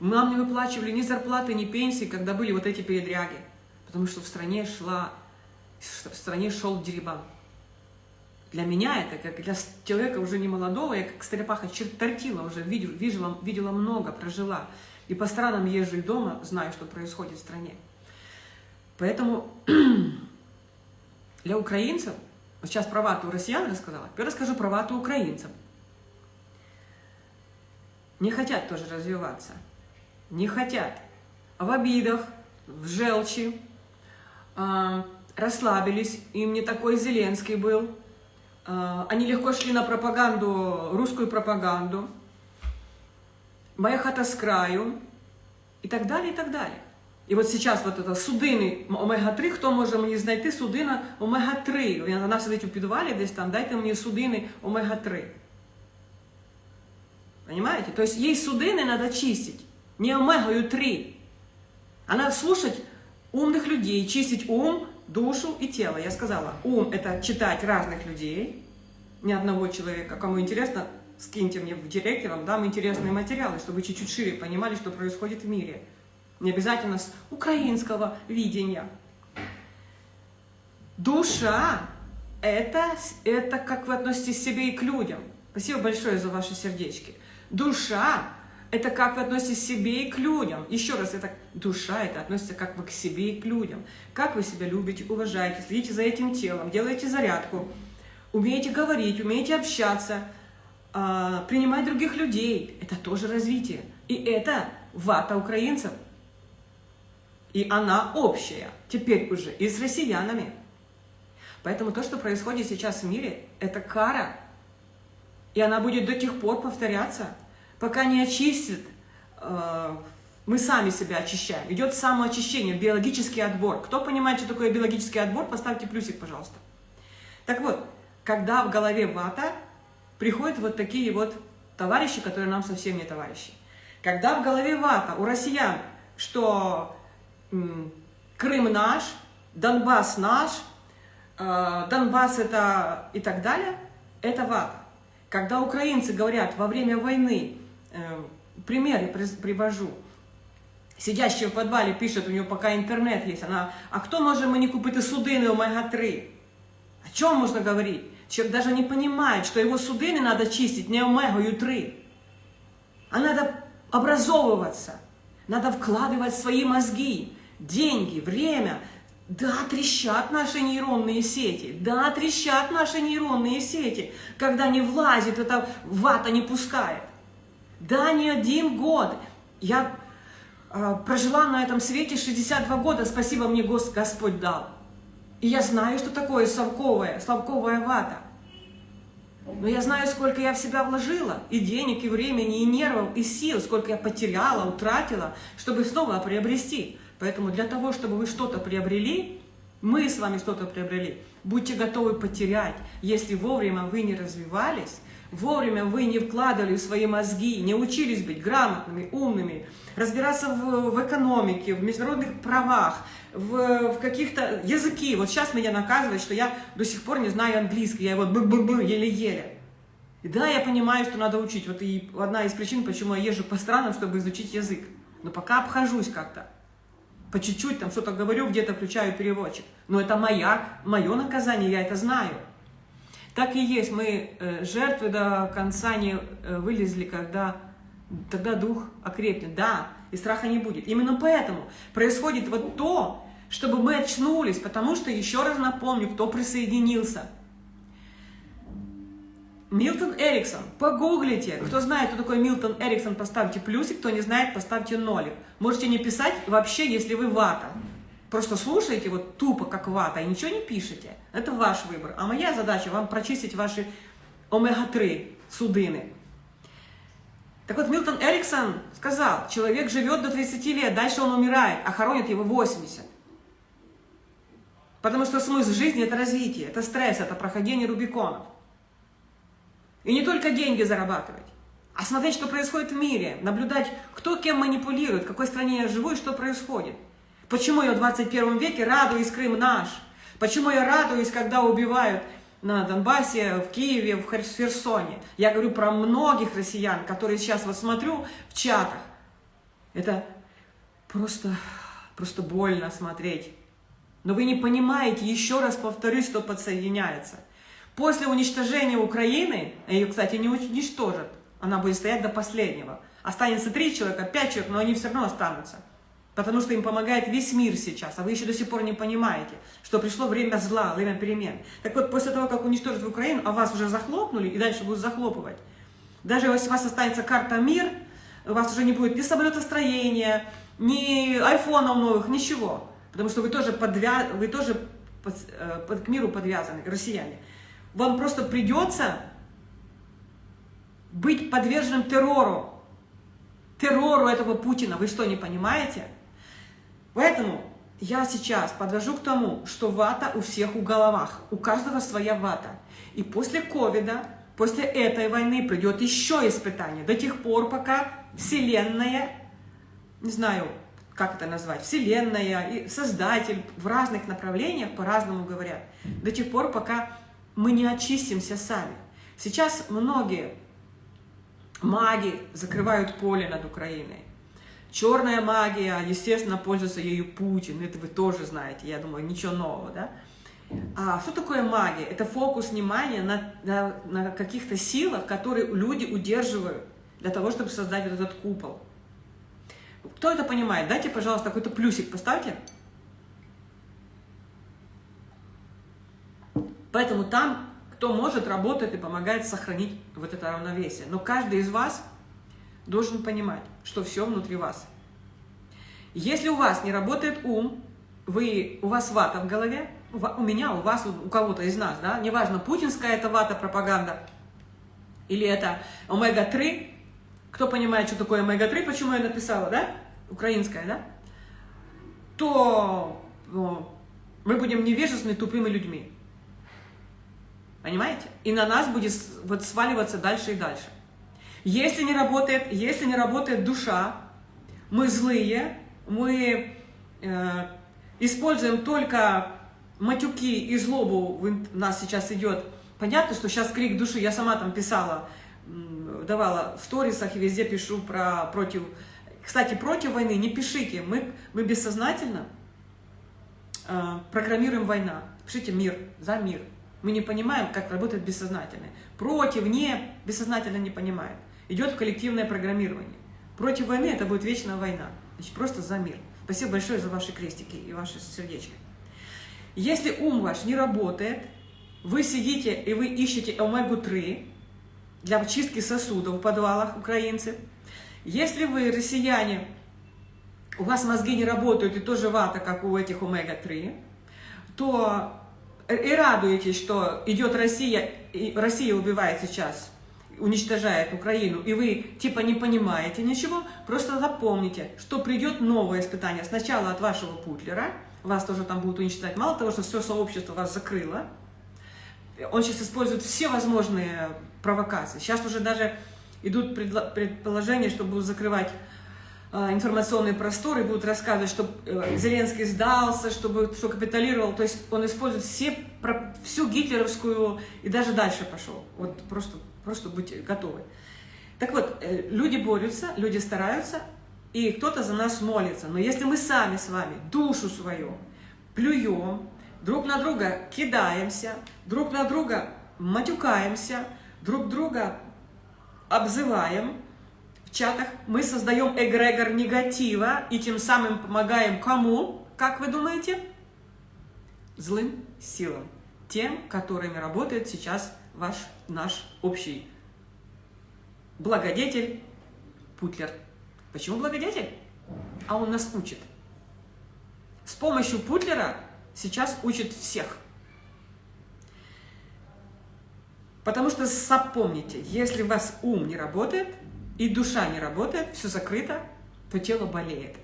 Нам не выплачивали ни зарплаты, ни пенсии, когда были вот эти передряги. Потому что в стране шла, в стране шел дерибан. Для меня это, как для человека уже не молодого, я как стрепаха чертортила уже, видела, видела, видела много, прожила. И по странам езжу и дома, знаю, что происходит в стране. Поэтому для украинцев, вот сейчас про вату россиян рассказала, теперь расскажу про вату украинцам не хотят тоже развиваться. Не хотят. В обидах, в желчи, э, расслабились. Им не такой Зеленский был. Э, они легко шли на пропаганду, русскую пропаганду. Моя хата с краю. И так далее, и так далее. І от зараз вот это судини омега-3, хто може мені знайти судина омега-3? Вона сидить у підвалі десь там, дайте мені судини омега-3. Понимаете? То есть ей судины надо чистить, не омегою 3. А надо слушать умных людей, чистить ум, душу и тело. Я сказала, ум – это читать разных людей, ни одного человека. Кому интересно, скиньте мне в директ, я вам дам интересные материалы, чтобы чуть-чуть шире понимали, что происходит в мире. Не обязательно с украинского видения. Душа – это, это как вы относитесь к себе и к людям. Спасибо большое за ваши сердечки. Душа – это как вы относитесь к себе и к людям. Еще раз, это душа, это относится как вы к себе и к людям. Как вы себя любите, уважаете, следите за этим телом, делаете зарядку, умеете говорить, умеете общаться, а, принимать других людей. Это тоже развитие. И это вата украинцев. И она общая, теперь уже и с россиянами. Поэтому то, что происходит сейчас в мире, это кара и она будет до тех пор повторяться, пока не очистит, э, мы сами себя очищаем. Идет самоочищение, биологический отбор. Кто понимает, что такое биологический отбор, поставьте плюсик, пожалуйста. Так вот, когда в голове вата, приходят вот такие вот товарищи, которые нам совсем не товарищи. Когда в голове вата у россиян, что Крым наш, Донбасс наш, э, Донбасс это и так далее, это вата. Когда украинцы говорят во время войны, э, примеры привожу, сидящая в подвале пишет, у нее пока интернет есть, она, а кто может мені купити судини омега-3? О чем можно говорить? Человек даже не понимает, что его судины надо чистить не омегою-3, а надо образовываться, надо вкладывать свои мозги, деньги, время, да, трещат наши нейронные сети, да, трещат наши нейронные сети, когда не влазит, эта вата не пускает. Да, не один год. Я э, прожила на этом свете 62 года, спасибо мне Гос, Господь дал. И я знаю, что такое совковая, совковая вата. Но я знаю, сколько я в себя вложила, и денег, и времени, и нервов, и сил, сколько я потеряла, утратила, чтобы снова приобрести. Поэтому для того, чтобы вы что-то приобрели, мы с вами что-то приобрели, будьте готовы потерять, если вовремя вы не развивались, вовремя вы не вкладывали в свои мозги, не учились быть грамотными, умными, разбираться в, в экономике, в международных правах, в, в каких-то языки. Вот сейчас меня наказывают, что я до сих пор не знаю английский, я его еле-еле. Да, я понимаю, что надо учить. Вот и одна из причин, почему я езжу по странам, чтобы изучить язык. Но пока обхожусь как-то по чуть-чуть там что-то говорю, где-то включаю переводчик. Но это моя, мое наказание, я это знаю. Так и есть, мы э, жертвы до конца не э, вылезли, когда тогда дух окрепнет. Да, и страха не будет. Именно поэтому происходит вот то, чтобы мы очнулись, потому что, еще раз напомню, кто присоединился – Милтон Эриксон. Погуглите. Кто знает, кто такой Милтон Эриксон, поставьте плюсик. Кто не знает, поставьте нолик. Можете не писать вообще, если вы вата. Просто слушаете вот тупо, как вата, и ничего не пишете. Это ваш выбор. А моя задача вам прочистить ваши омега-3 судыны. Так вот, Милтон Эриксон сказал, человек живет до 30 лет, дальше он умирает, а хоронят его 80. Потому что смысл жизни – это развитие, это стресс, это прохождение Рубиконов. И не только деньги зарабатывать, а смотреть, что происходит в мире, наблюдать, кто кем манипулирует, в какой стране я живу и что происходит. Почему я в 21 веке радуюсь, Крым наш? Почему я радуюсь, когда убивают на Донбассе, в Киеве, в Херсоне? Я говорю про многих россиян, которые сейчас вот смотрю в чатах. Это просто, просто больно смотреть. Но вы не понимаете, еще раз повторюсь, что подсоединяется. После уничтожения Украины, ее, кстати, не уничтожат, она будет стоять до последнего. Останется три человека, пять человек, но они все равно останутся. Потому что им помогает весь мир сейчас, а вы еще до сих пор не понимаете, что пришло время зла, время перемен. Так вот, после того, как уничтожат Украину, а вас уже захлопнули и дальше будут захлопывать, даже если у вас останется карта мир, у вас уже не будет ни самолетостроения, ни айфонов новых, ничего. Потому что вы тоже, подвя... вы тоже под... Э, под... к миру подвязаны, россияне вам просто придется быть подверженным террору. Террору этого Путина. Вы что, не понимаете? Поэтому я сейчас подвожу к тому, что вата у всех в головах, у каждого своя вата. И после ковида, после этой войны придет еще испытание, до тех пор, пока Вселенная, не знаю, как это назвать, Вселенная и Создатель в разных направлениях по-разному говорят, до тех пор, пока мы не очистимся сами. Сейчас многие маги закрывают поле над Украиной. Черная магия, естественно, пользуется ею Путин, это вы тоже знаете, я думаю, ничего нового, да? А что такое магия? Это фокус внимания на, на, на каких-то силах, которые люди удерживают для того, чтобы создать вот этот купол. Кто это понимает? Дайте, пожалуйста, какой-то плюсик поставьте. Поэтому там, кто может, работает и помогает сохранить вот это равновесие. Но каждый из вас должен понимать, что все внутри вас. Если у вас не работает ум, вы, у вас вата в голове, у меня, у вас, у кого-то из нас, да, неважно, путинская это вата, пропаганда, или это омега-3, кто понимает, что такое омега-3, почему я написала, да, украинская, да, то ну, мы будем невежественными, тупыми людьми. Понимаете? И на нас будет вот сваливаться дальше и дальше. Если не работает, если не работает душа, мы злые, мы э, используем только матюки и злобу, у нас сейчас идет. Понятно, что сейчас крик души, я сама там писала, давала в сторисах и везде пишу про против. Кстати, против войны не пишите, мы, мы бессознательно э, программируем война. Пишите мир, за мир. Мы не понимаем, как работает бессознательное. Против, не, бессознательно не понимает. Идет коллективное программирование. Против войны это будет вечная война. Значит, просто за мир. Спасибо большое за ваши крестики и ваши сердечки. Если ум ваш не работает, вы сидите и вы ищете омегу-3 для чистки сосудов в подвалах украинцы. Если вы, россияне, у вас мозги не работают и тоже вата, как у этих омега-3, то и радуетесь, что идет Россия, и Россия убивает сейчас, уничтожает Украину, и вы типа не понимаете ничего, просто запомните, что придет новое испытание. Сначала от вашего Путлера, вас тоже там будут уничтожать. Мало того, что все сообщество вас закрыло, он сейчас использует все возможные провокации. Сейчас уже даже идут предположения, что будут закрывать а, информационные просторы, будут рассказывать, что э, Зеленский сдался, чтобы, что капитулировал. То есть он использует все, всю гитлеровскую и даже дальше пошел. Вот просто, просто будьте готовы. Так вот, э, люди борются, люди стараются, и кто-то за нас молится. Но если мы сами с вами душу свою плюем, друг на друга кидаемся, друг на друга матюкаемся, друг друга обзываем, чатах мы создаем эгрегор негатива и тем самым помогаем кому, как вы думаете? Злым силам. Тем, которыми работает сейчас ваш, наш общий благодетель Путлер. Почему благодетель? А он нас учит. С помощью Путлера сейчас учит всех. Потому что запомните, если у вас ум не работает, и душа не работает, все закрыто, то тело болеет,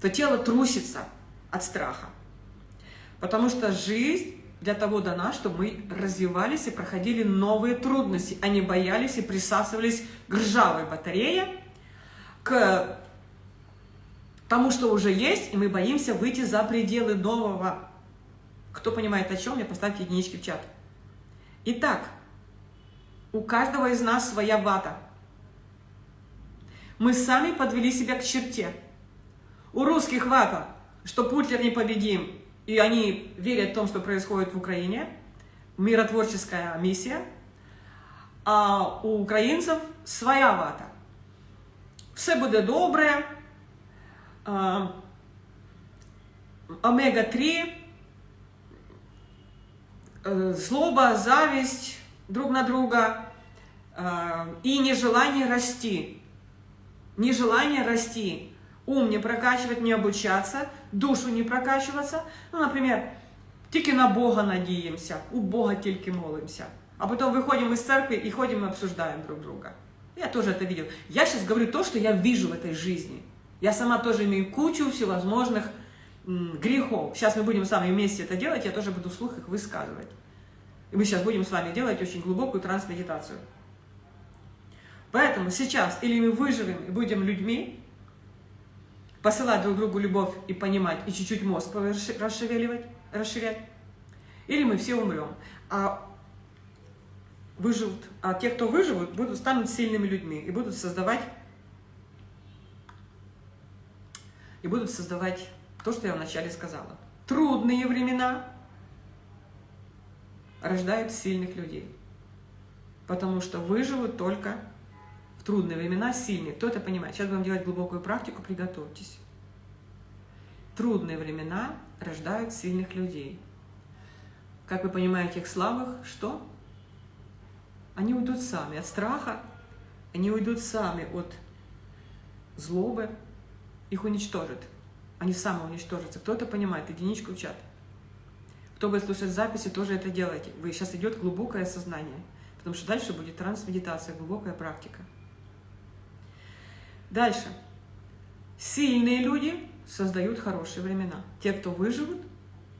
то тело трусится от страха. Потому что жизнь для того дана, чтобы мы развивались и проходили новые трудности, а не боялись и присасывались к ржавой батарее, к тому, что уже есть, и мы боимся выйти за пределы нового. Кто понимает о чем, мне поставьте единички в чат. Итак, у каждого из нас своя вата – мы сами подвели себя к черте. У русских вата, что Путлер непобедим, и они верят в том, что происходит в Украине, миротворческая миссия, а у українців своя вата. Все буде добре, омега-3, злоба, зависть друг на друга и нежелание расти нежелание расти, ум не прокачивать, не обучаться, душу не прокачиваться. Ну, например, тільки на Бога надеемся, у Бога тільки молимся. А потом выходим из церкви и ходим и обсуждаем друг друга. Я тоже это видел. Я сейчас говорю то, что я вижу в этой жизни. Я сама тоже имею кучу всевозможных грехов. Сейчас мы будем с вами вместе это делать, я тоже буду вслух их высказывать. И мы сейчас будем с вами делать очень глубокую трансмедитацию. Поэтому сейчас или мы выживем и будем людьми, посылать друг другу любовь и понимать, и чуть-чуть мозг расшевеливать, расширять, или мы все умрем. А выживут, а те, кто выживут, будут станут сильными людьми и будут создавать и будут создавать то, что я вначале сказала. Трудные времена рождают сильных людей, потому что выживут только в трудные времена сильные. Кто это понимает? Сейчас будем делать глубокую практику, приготовьтесь. Трудные времена рождают сильных людей. Как вы понимаете, их слабых, что? Они уйдут сами от страха, они уйдут сами от злобы, их уничтожат. Они самоуничтожатся. Кто это понимает? Единичку в чат. Кто будет слушать записи, тоже это делайте. Вы сейчас идет глубокое сознание. Потому что дальше будет трансмедитация, глубокая практика. Дальше. Сильные люди создают хорошие времена. Те, кто выживут,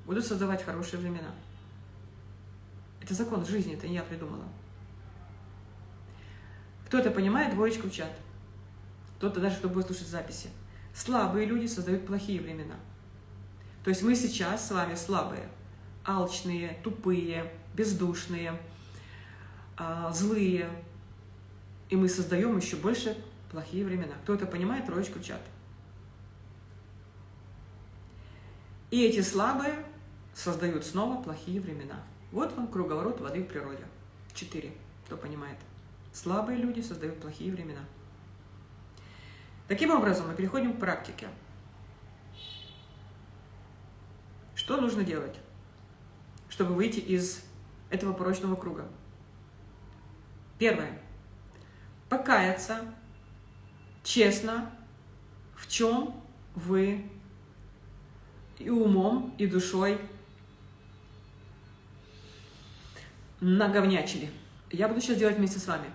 будут создавать хорошие времена. Это закон жизни, это не я придумала. Кто это понимает, двоечку в чат. Кто-то даже, кто будет слушать записи. Слабые люди создают плохие времена. То есть мы сейчас с вами слабые, алчные, тупые, бездушные, а, злые. И мы создаем еще больше плохие времена. Кто это понимает, троечку чат. И эти слабые создают снова плохие времена. Вот вам круговорот воды в природе. Четыре, кто понимает. Слабые люди создают плохие времена. Таким образом, мы переходим к практике. Что нужно делать, чтобы выйти из этого порочного круга? Первое. Покаяться честно, в чем вы и умом, и душой наговнячили. Я буду сейчас делать вместе с вами.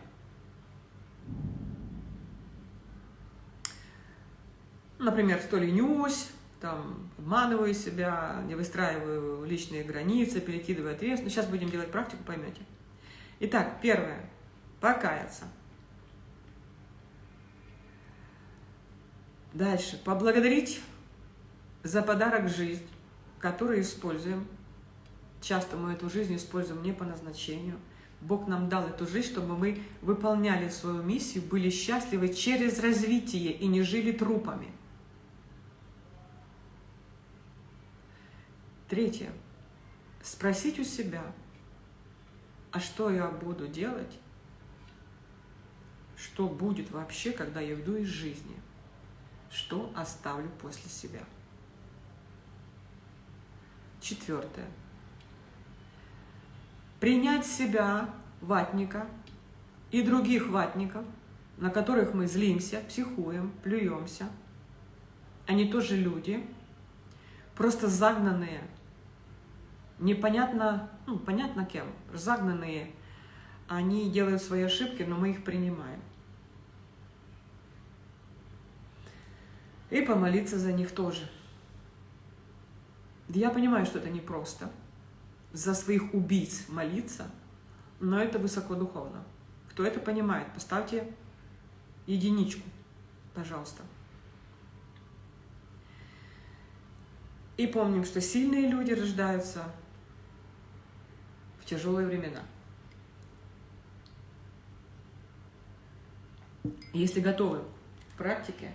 Например, что ленюсь, там, обманываю себя, не выстраиваю личные границы, перекидываю ответственность. Сейчас будем делать практику, поймете. Итак, первое. Покаяться. Дальше. Поблагодарить за подарок жизнь, который используем. Часто мы эту жизнь используем не по назначению. Бог нам дал эту жизнь, чтобы мы выполняли свою миссию, были счастливы через развитие и не жили трупами. Третье. Спросить у себя, а что я буду делать, что будет вообще, когда я уйду из жизни, что оставлю после себя. Четвертое. Принять себя, ватника, и других ватников, на которых мы злимся, психуем, плюемся. Они тоже люди, просто загнанные непонятно, ну, понятно кем, загнанные, они делают свои ошибки, но мы их принимаем. И помолиться за них тоже. Я понимаю, что это непросто. За своих убийц молиться, но это высокодуховно. Кто это понимает, поставьте единичку, пожалуйста. И помним, что сильные люди рождаются в тяжелые времена. Если готовы к практике,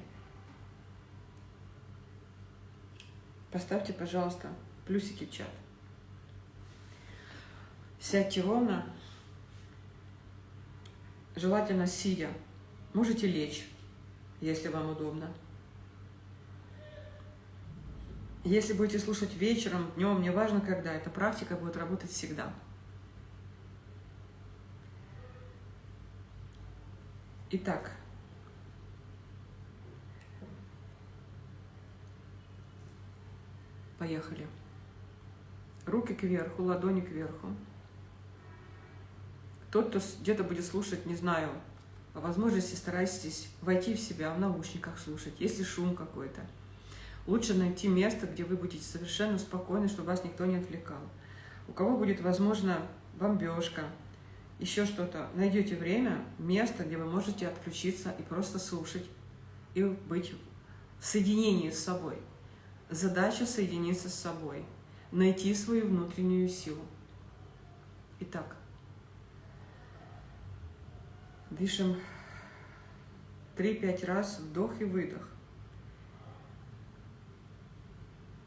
поставьте, пожалуйста, плюсики в чат. Сядьте ровно, желательно сидя. Можете лечь, если вам удобно. Если будете слушать вечером, днем, неважно когда, эта практика будет работать всегда. Итак, поехали. Руки кверху, ладони кверху. Тот, кто где-то будет слушать, не знаю, по возможности старайтесь войти в себя, в наушниках слушать, если шум какой-то. Лучше найти место, где вы будете совершенно спокойны, чтобы вас никто не отвлекал. У кого будет, возможно, бомбежка, еще что-то, найдете время, место, где вы можете отключиться и просто слушать, и быть в соединении с собой. Задача соединиться с собой, найти свою внутреннюю силу. Итак, дышим 3-5 раз вдох и выдох.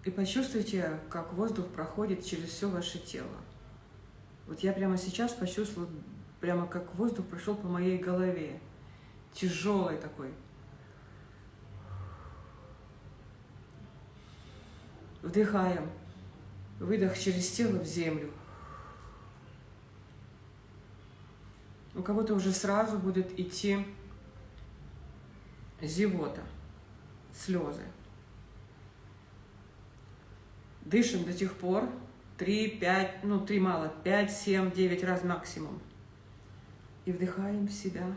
И почувствуйте, как воздух проходит через все ваше тело. Вот я прямо сейчас почувствовала, прямо как воздух прошел по моей голове. Тяжелый такой. Вдыхаем. Выдох через тело в землю. У кого-то уже сразу будет идти зевота, слезы. Дышим до тех пор, 3, 5, ну 3 мало, 5, 7, 9 раз максимум. И вдыхаем в себя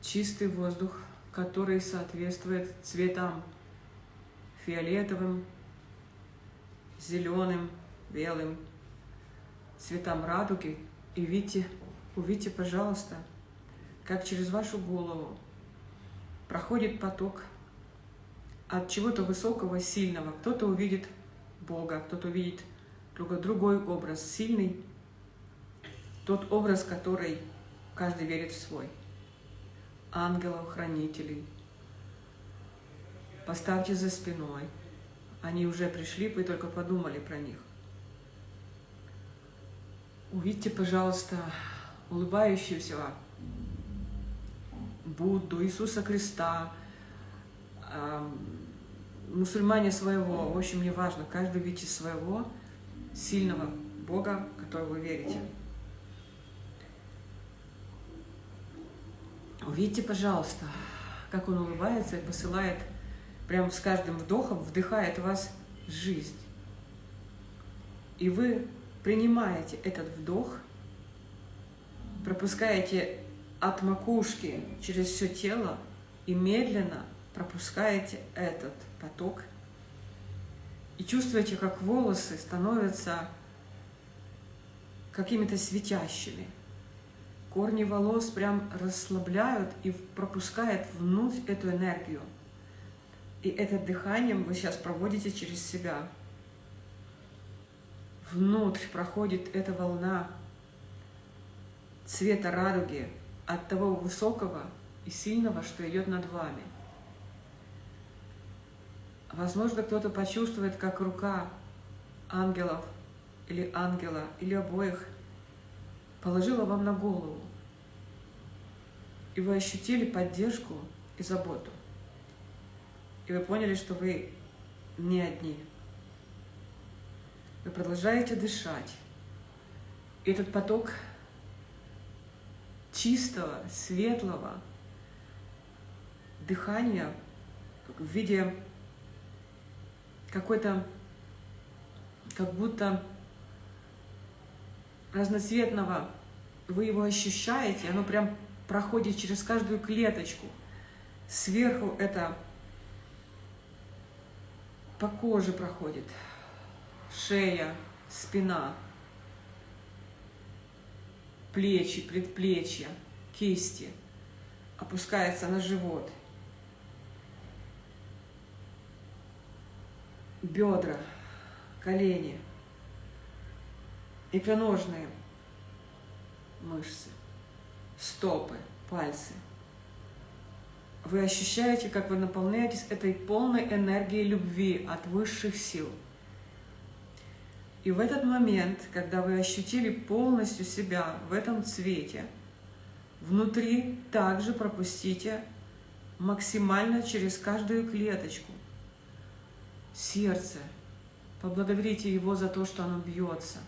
чистый воздух, который соответствует цветам фиолетовым, зеленым, белым, цветам радуги. И видите, увидите, пожалуйста, как через вашу голову проходит поток от чего-то высокого, сильного. Кто-то увидит Бога, кто-то увидит другой образ, сильный, тот образ, который каждый верит в свой. Ангелов, хранителей. Поставьте за спиной. Они уже пришли, вы только подумали про них. Увидьте, пожалуйста, улыбающегося Будду, Иисуса Христа, мусульмане своего, в общем, не важно, каждый видите своего сильного Бога, в которого вы верите. Увидите, пожалуйста, как Он улыбается и посылает, прямо с каждым вдохом вдыхает в вас жизнь. И вы принимаете этот вдох, пропускаете от макушки через все тело и медленно пропускаете этот поток и чувствуете, как волосы становятся какими-то светящими. Корни волос прям расслабляют и пропускают внутрь эту энергию. И это дыханием вы сейчас проводите через себя. Внутрь проходит эта волна цвета радуги от того высокого и сильного, что идет над вами. Возможно, кто-то почувствует, как рука ангелов или ангела, или обоих положила вам на голову. И вы ощутили поддержку и заботу. И вы поняли, что вы не одни. Вы продолжаете дышать. И этот поток чистого, светлого дыхания в виде какой-то, как будто разноцветного, вы его ощущаете, оно прям проходит через каждую клеточку. Сверху это по коже проходит, шея, спина, плечи, предплечья, кисти, опускается на живот – бедра, колени, икроножные мышцы, стопы, пальцы. Вы ощущаете, как вы наполняетесь этой полной энергией любви от высших сил. И в этот момент, когда вы ощутили полностью себя в этом цвете, внутри также пропустите максимально через каждую клеточку сердце. Поблагодарите его за то, что оно бьется.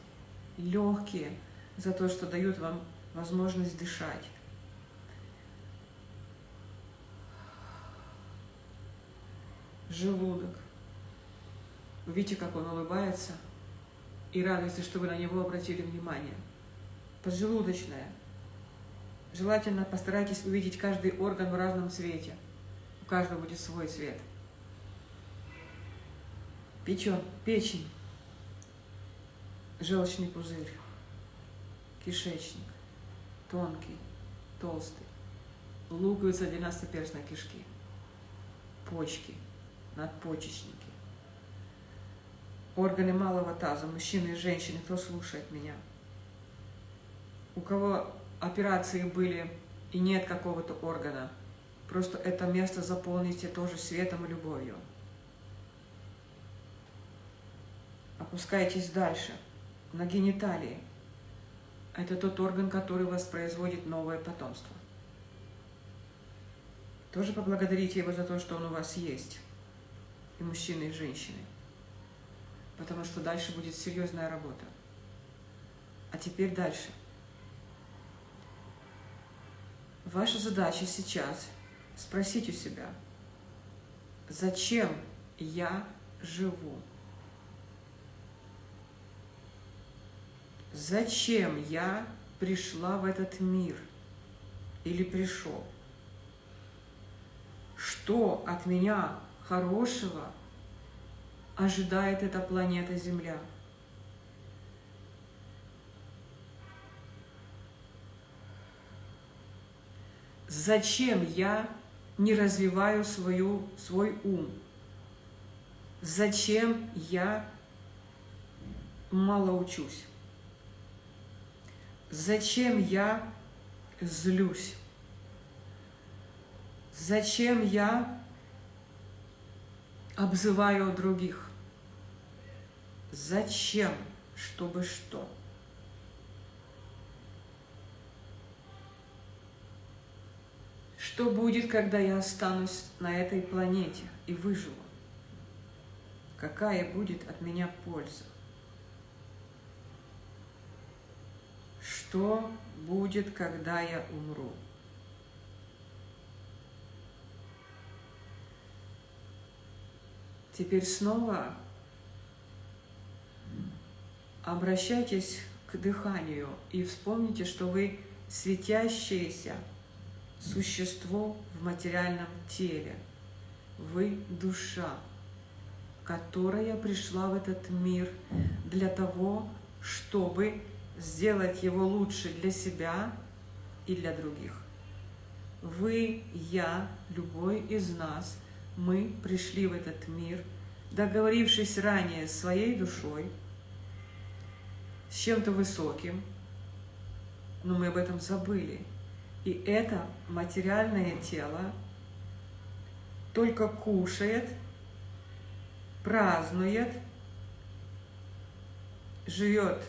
Легкие за то, что дают вам возможность дышать. Желудок. Видите, как он улыбается и радуется, что вы на него обратили внимание. Поджелудочная. Желательно постарайтесь увидеть каждый орган в разном цвете. У каждого будет свой цвет. Печень, печень, желчный пузырь, кишечник, тонкий, толстый, луковица двенадцатиперстной кишки, почки, надпочечники, органы малого таза, мужчины и женщины, кто слушает меня. У кого операции были и нет какого-то органа, просто это место заполните тоже светом и любовью. Опускайтесь дальше, на гениталии. Это тот орган, который воспроизводит новое потомство. Тоже поблагодарите его за то, что он у вас есть. И мужчины, и женщины. Потому что дальше будет серьезная работа. А теперь дальше. Ваша задача сейчас спросить у себя, зачем я живу? Зачем я пришла в этот мир или пришел? Что от меня хорошего ожидает эта планета Земля? Зачем я не развиваю свою, свой ум? Зачем я мало учусь? Зачем я злюсь? Зачем я обзываю других? Зачем? Чтобы что? Что будет, когда я останусь на этой планете и выживу? Какая будет от меня польза? Что будет, когда я умру? Теперь снова обращайтесь к дыханию и вспомните, что вы светящееся существо в материальном теле. Вы душа, которая пришла в этот мир для того, чтобы сделать его лучше для себя и для других. Вы, я, любой из нас, мы пришли в этот мир, договорившись ранее своей душой, с чем-то высоким, но мы об этом забыли. И это материальное тело только кушает, празднует, живет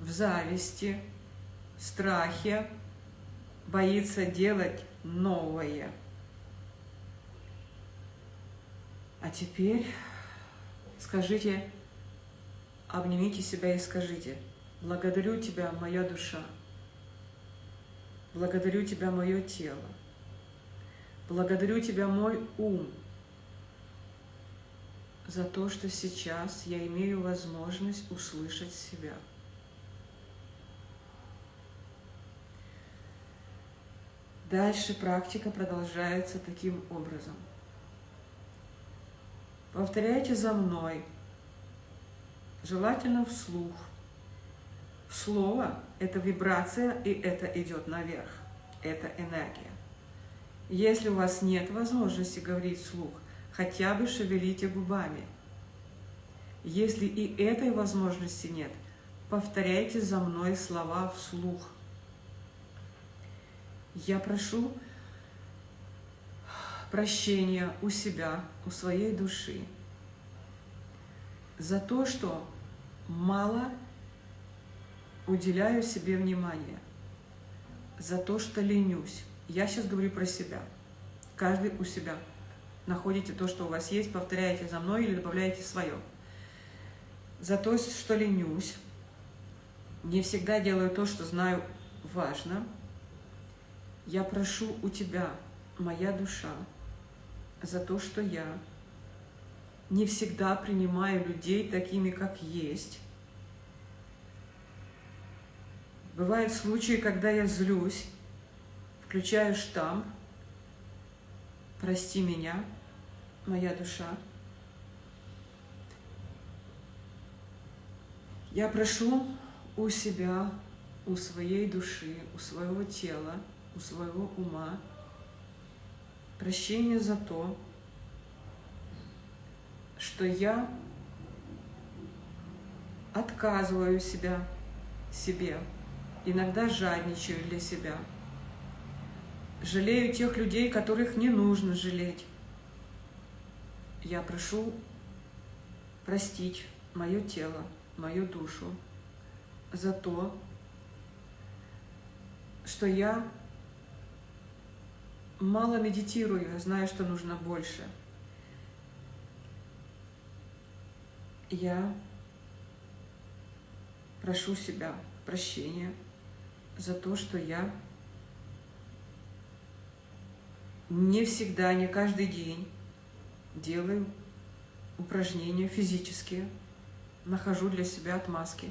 в зависти, страхе, боится делать новое. А теперь скажите, обнимите себя и скажите, благодарю Тебя, моя душа, благодарю Тебя, мое тело, благодарю Тебя, мой ум, за то, что сейчас я имею возможность услышать себя. Дальше практика продолжается таким образом. Повторяйте за мной, желательно вслух. Слово – это вибрация, и это идет наверх. Это энергия. Если у вас нет возможности говорить вслух, хотя бы шевелите губами. Если и этой возможности нет, повторяйте за мной слова вслух. Я прошу прощения у себя, у своей души за то, что мало уделяю себе внимания, за то, что ленюсь. Я сейчас говорю про себя. Каждый у себя. Находите то, что у вас есть, повторяете за мной или добавляете свое. За то, что ленюсь, не всегда делаю то, что знаю важно – я прошу у Тебя, моя душа, за то, что я не всегда принимаю людей такими, как есть. Бывают случаи, когда я злюсь, включаю штамп, прости меня, моя душа. Я прошу у себя, у своей души, у своего тела, у своего ума – прощения за то, что я отказываю себя, себе, иногда жадничаю для себя, жалею тех людей, которых не нужно жалеть. Я прошу простить мое тело, мою душу за то, что я мало медитирую, знаю, что нужно больше. Я прошу себя прощения за то, что я не всегда, не каждый день делаю упражнения физические, нахожу для себя отмазки.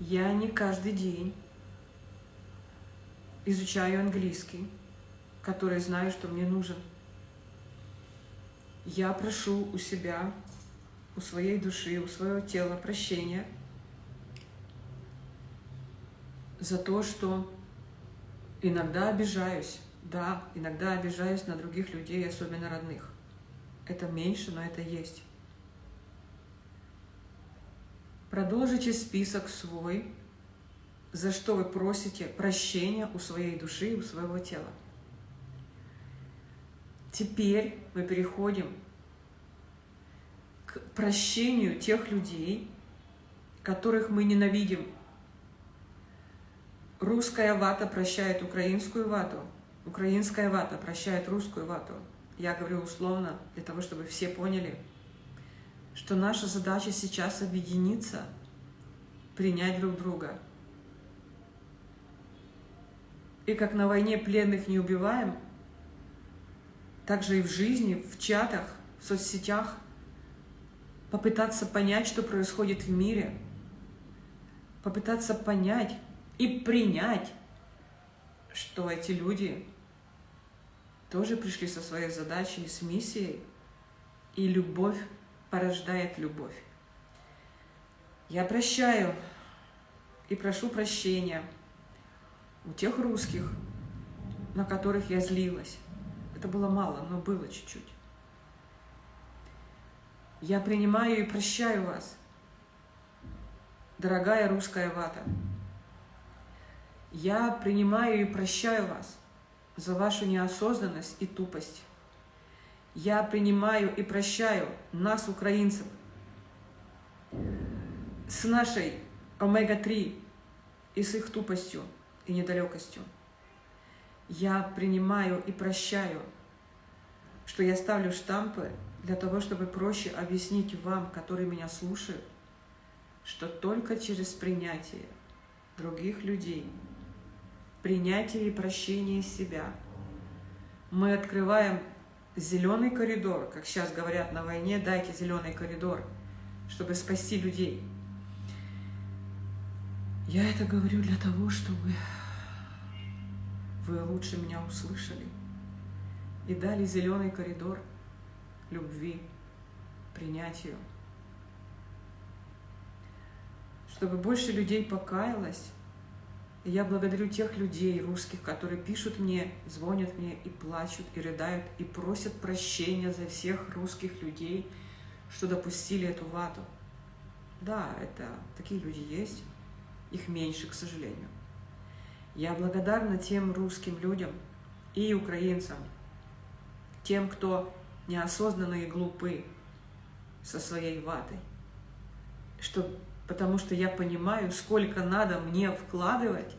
Я не каждый день изучаю английский, который знаю, что мне нужен. Я прошу у себя, у своей души, у своего тела прощения за то, что иногда обижаюсь. Да, иногда обижаюсь на других людей, особенно родных. Это меньше, но это есть. Продолжите список свой, за что вы просите прощения у своей души и у своего тела. Теперь мы переходим к прощению тех людей, которых мы ненавидим. Русская вата прощает украинскую вату, украинская вата прощает русскую вату. Я говорю условно, для того, чтобы все поняли, что наша задача сейчас объединиться, принять друг друга – и как на войне пленных не убиваем, так же и в жизни, в чатах, в соцсетях попытаться понять, что происходит в мире, попытаться понять и принять, что эти люди тоже пришли со своей задачей, с миссией, и любовь порождает любовь. Я прощаю и прошу прощения – у тех русских, на которых я злилась. Это было мало, но было чуть-чуть. Я принимаю и прощаю вас, дорогая русская вата. Я принимаю и прощаю вас за вашу неосознанность и тупость. Я принимаю и прощаю нас, украинцев, с нашей омега-3 и с их тупостью и недалекостью. Я принимаю и прощаю, что я ставлю штампы для того, чтобы проще объяснить вам, которые меня слушают, что только через принятие других людей, принятие и прощение себя, мы открываем зеленый коридор, как сейчас говорят на войне, дайте зеленый коридор, чтобы спасти людей. Я это говорю для того, чтобы вы лучше меня услышали и дали зеленый коридор любви, принятию. Чтобы больше людей покаялось. И я благодарю тех людей русских, которые пишут мне, звонят мне и плачут, и рыдают, и просят прощения за всех русских людей, что допустили эту вату. Да, это такие люди есть их меньше, к сожалению. Я благодарна тем русским людям и украинцам, тем, кто неосознанно и глупы со своей ватой, что, потому что я понимаю, сколько надо мне вкладывать,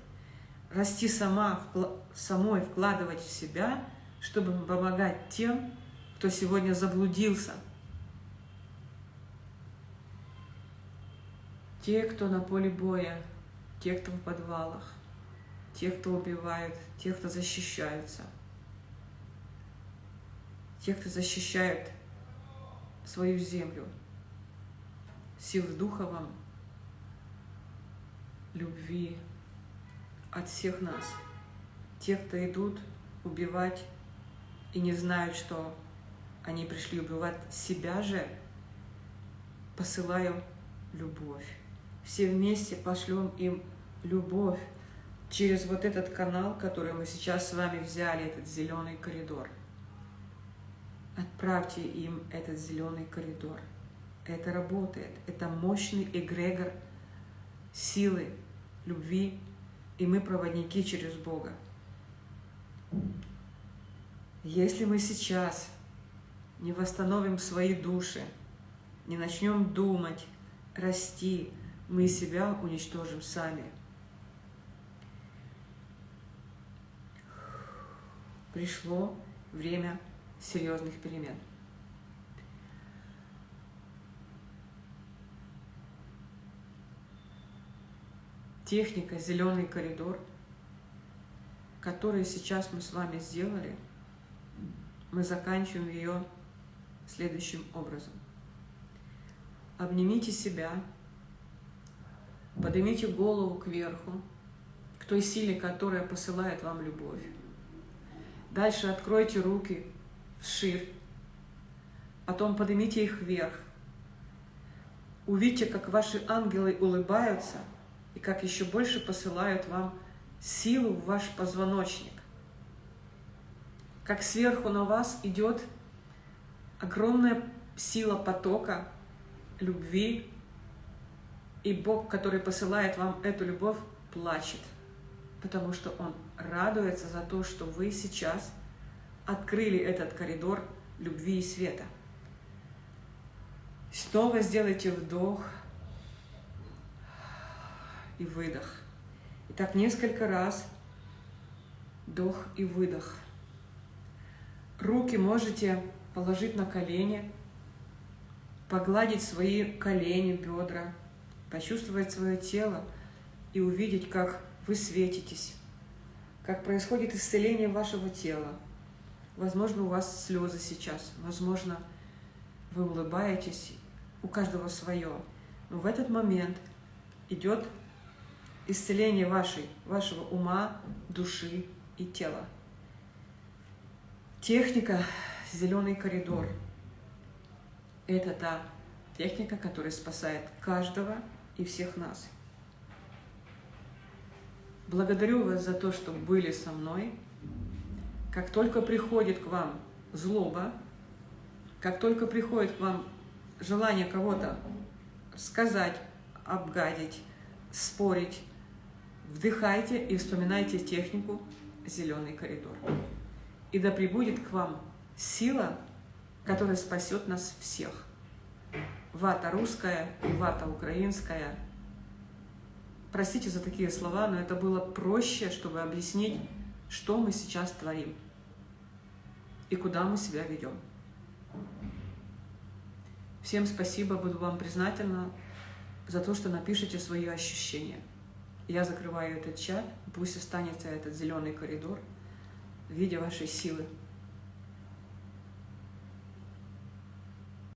расти сама, вкла, самой вкладывать в себя, чтобы помогать тем, кто сегодня заблудился. Те, кто на поле боя, те, кто в подвалах, те, кто убивают, те, кто защищаются, те, кто защищают свою землю. Сил духа вам, любви от всех нас. Те, кто идут убивать и не знают, что они пришли убивать себя же, посылаю любовь. Все вместе пошлем им любовь через вот этот канал, который мы сейчас с вами взяли, этот зеленый коридор. Отправьте им этот зеленый коридор. Это работает. Это мощный эгрегор силы, любви, и мы проводники через Бога. Если мы сейчас не восстановим свои души, не начнем думать, расти, мы себя уничтожим сами. Пришло время серьезных перемен. Техника «Зеленый коридор», который сейчас мы с вами сделали, мы заканчиваем ее следующим образом. Обнимите себя, поднимите голову кверху, к той силе, которая посылает вам любовь. Дальше откройте руки вширь, потом поднимите их вверх. Увидите, как ваши ангелы улыбаются и как еще больше посылают вам силу в ваш позвоночник. Как сверху на вас идет огромная сила потока любви, и Бог, который посылает вам эту любовь, плачет, потому что Он радуется за то, что вы сейчас открыли этот коридор любви и света. Снова сделайте вдох и выдох. И так несколько раз вдох и выдох. Руки можете положить на колени, погладить свои колени, бедра, почувствовать свое тело и увидеть, как вы светитесь, как происходит исцеление вашего тела. Возможно, у вас слезы сейчас, возможно, вы улыбаетесь, у каждого свое. Но в этот момент идет исцеление вашей, вашего ума, души и тела. Техника «Зеленый коридор» – это та техника, которая спасает каждого и всех нас. Благодарю вас за то, что были со мной. Как только приходит к вам злоба, как только приходит к вам желание кого-то сказать, обгадить, спорить, вдыхайте и вспоминайте технику «Зеленый коридор». И да прибудет к вам сила, которая спасет нас всех. Вата русская вата украинская. Простите за такие слова, но это было проще, чтобы объяснить, что мы сейчас творим и куда мы себя ведем. Всем спасибо, буду вам признательна за то, что напишите свои ощущения. Я закрываю этот чат, пусть останется этот зеленый коридор в виде вашей силы.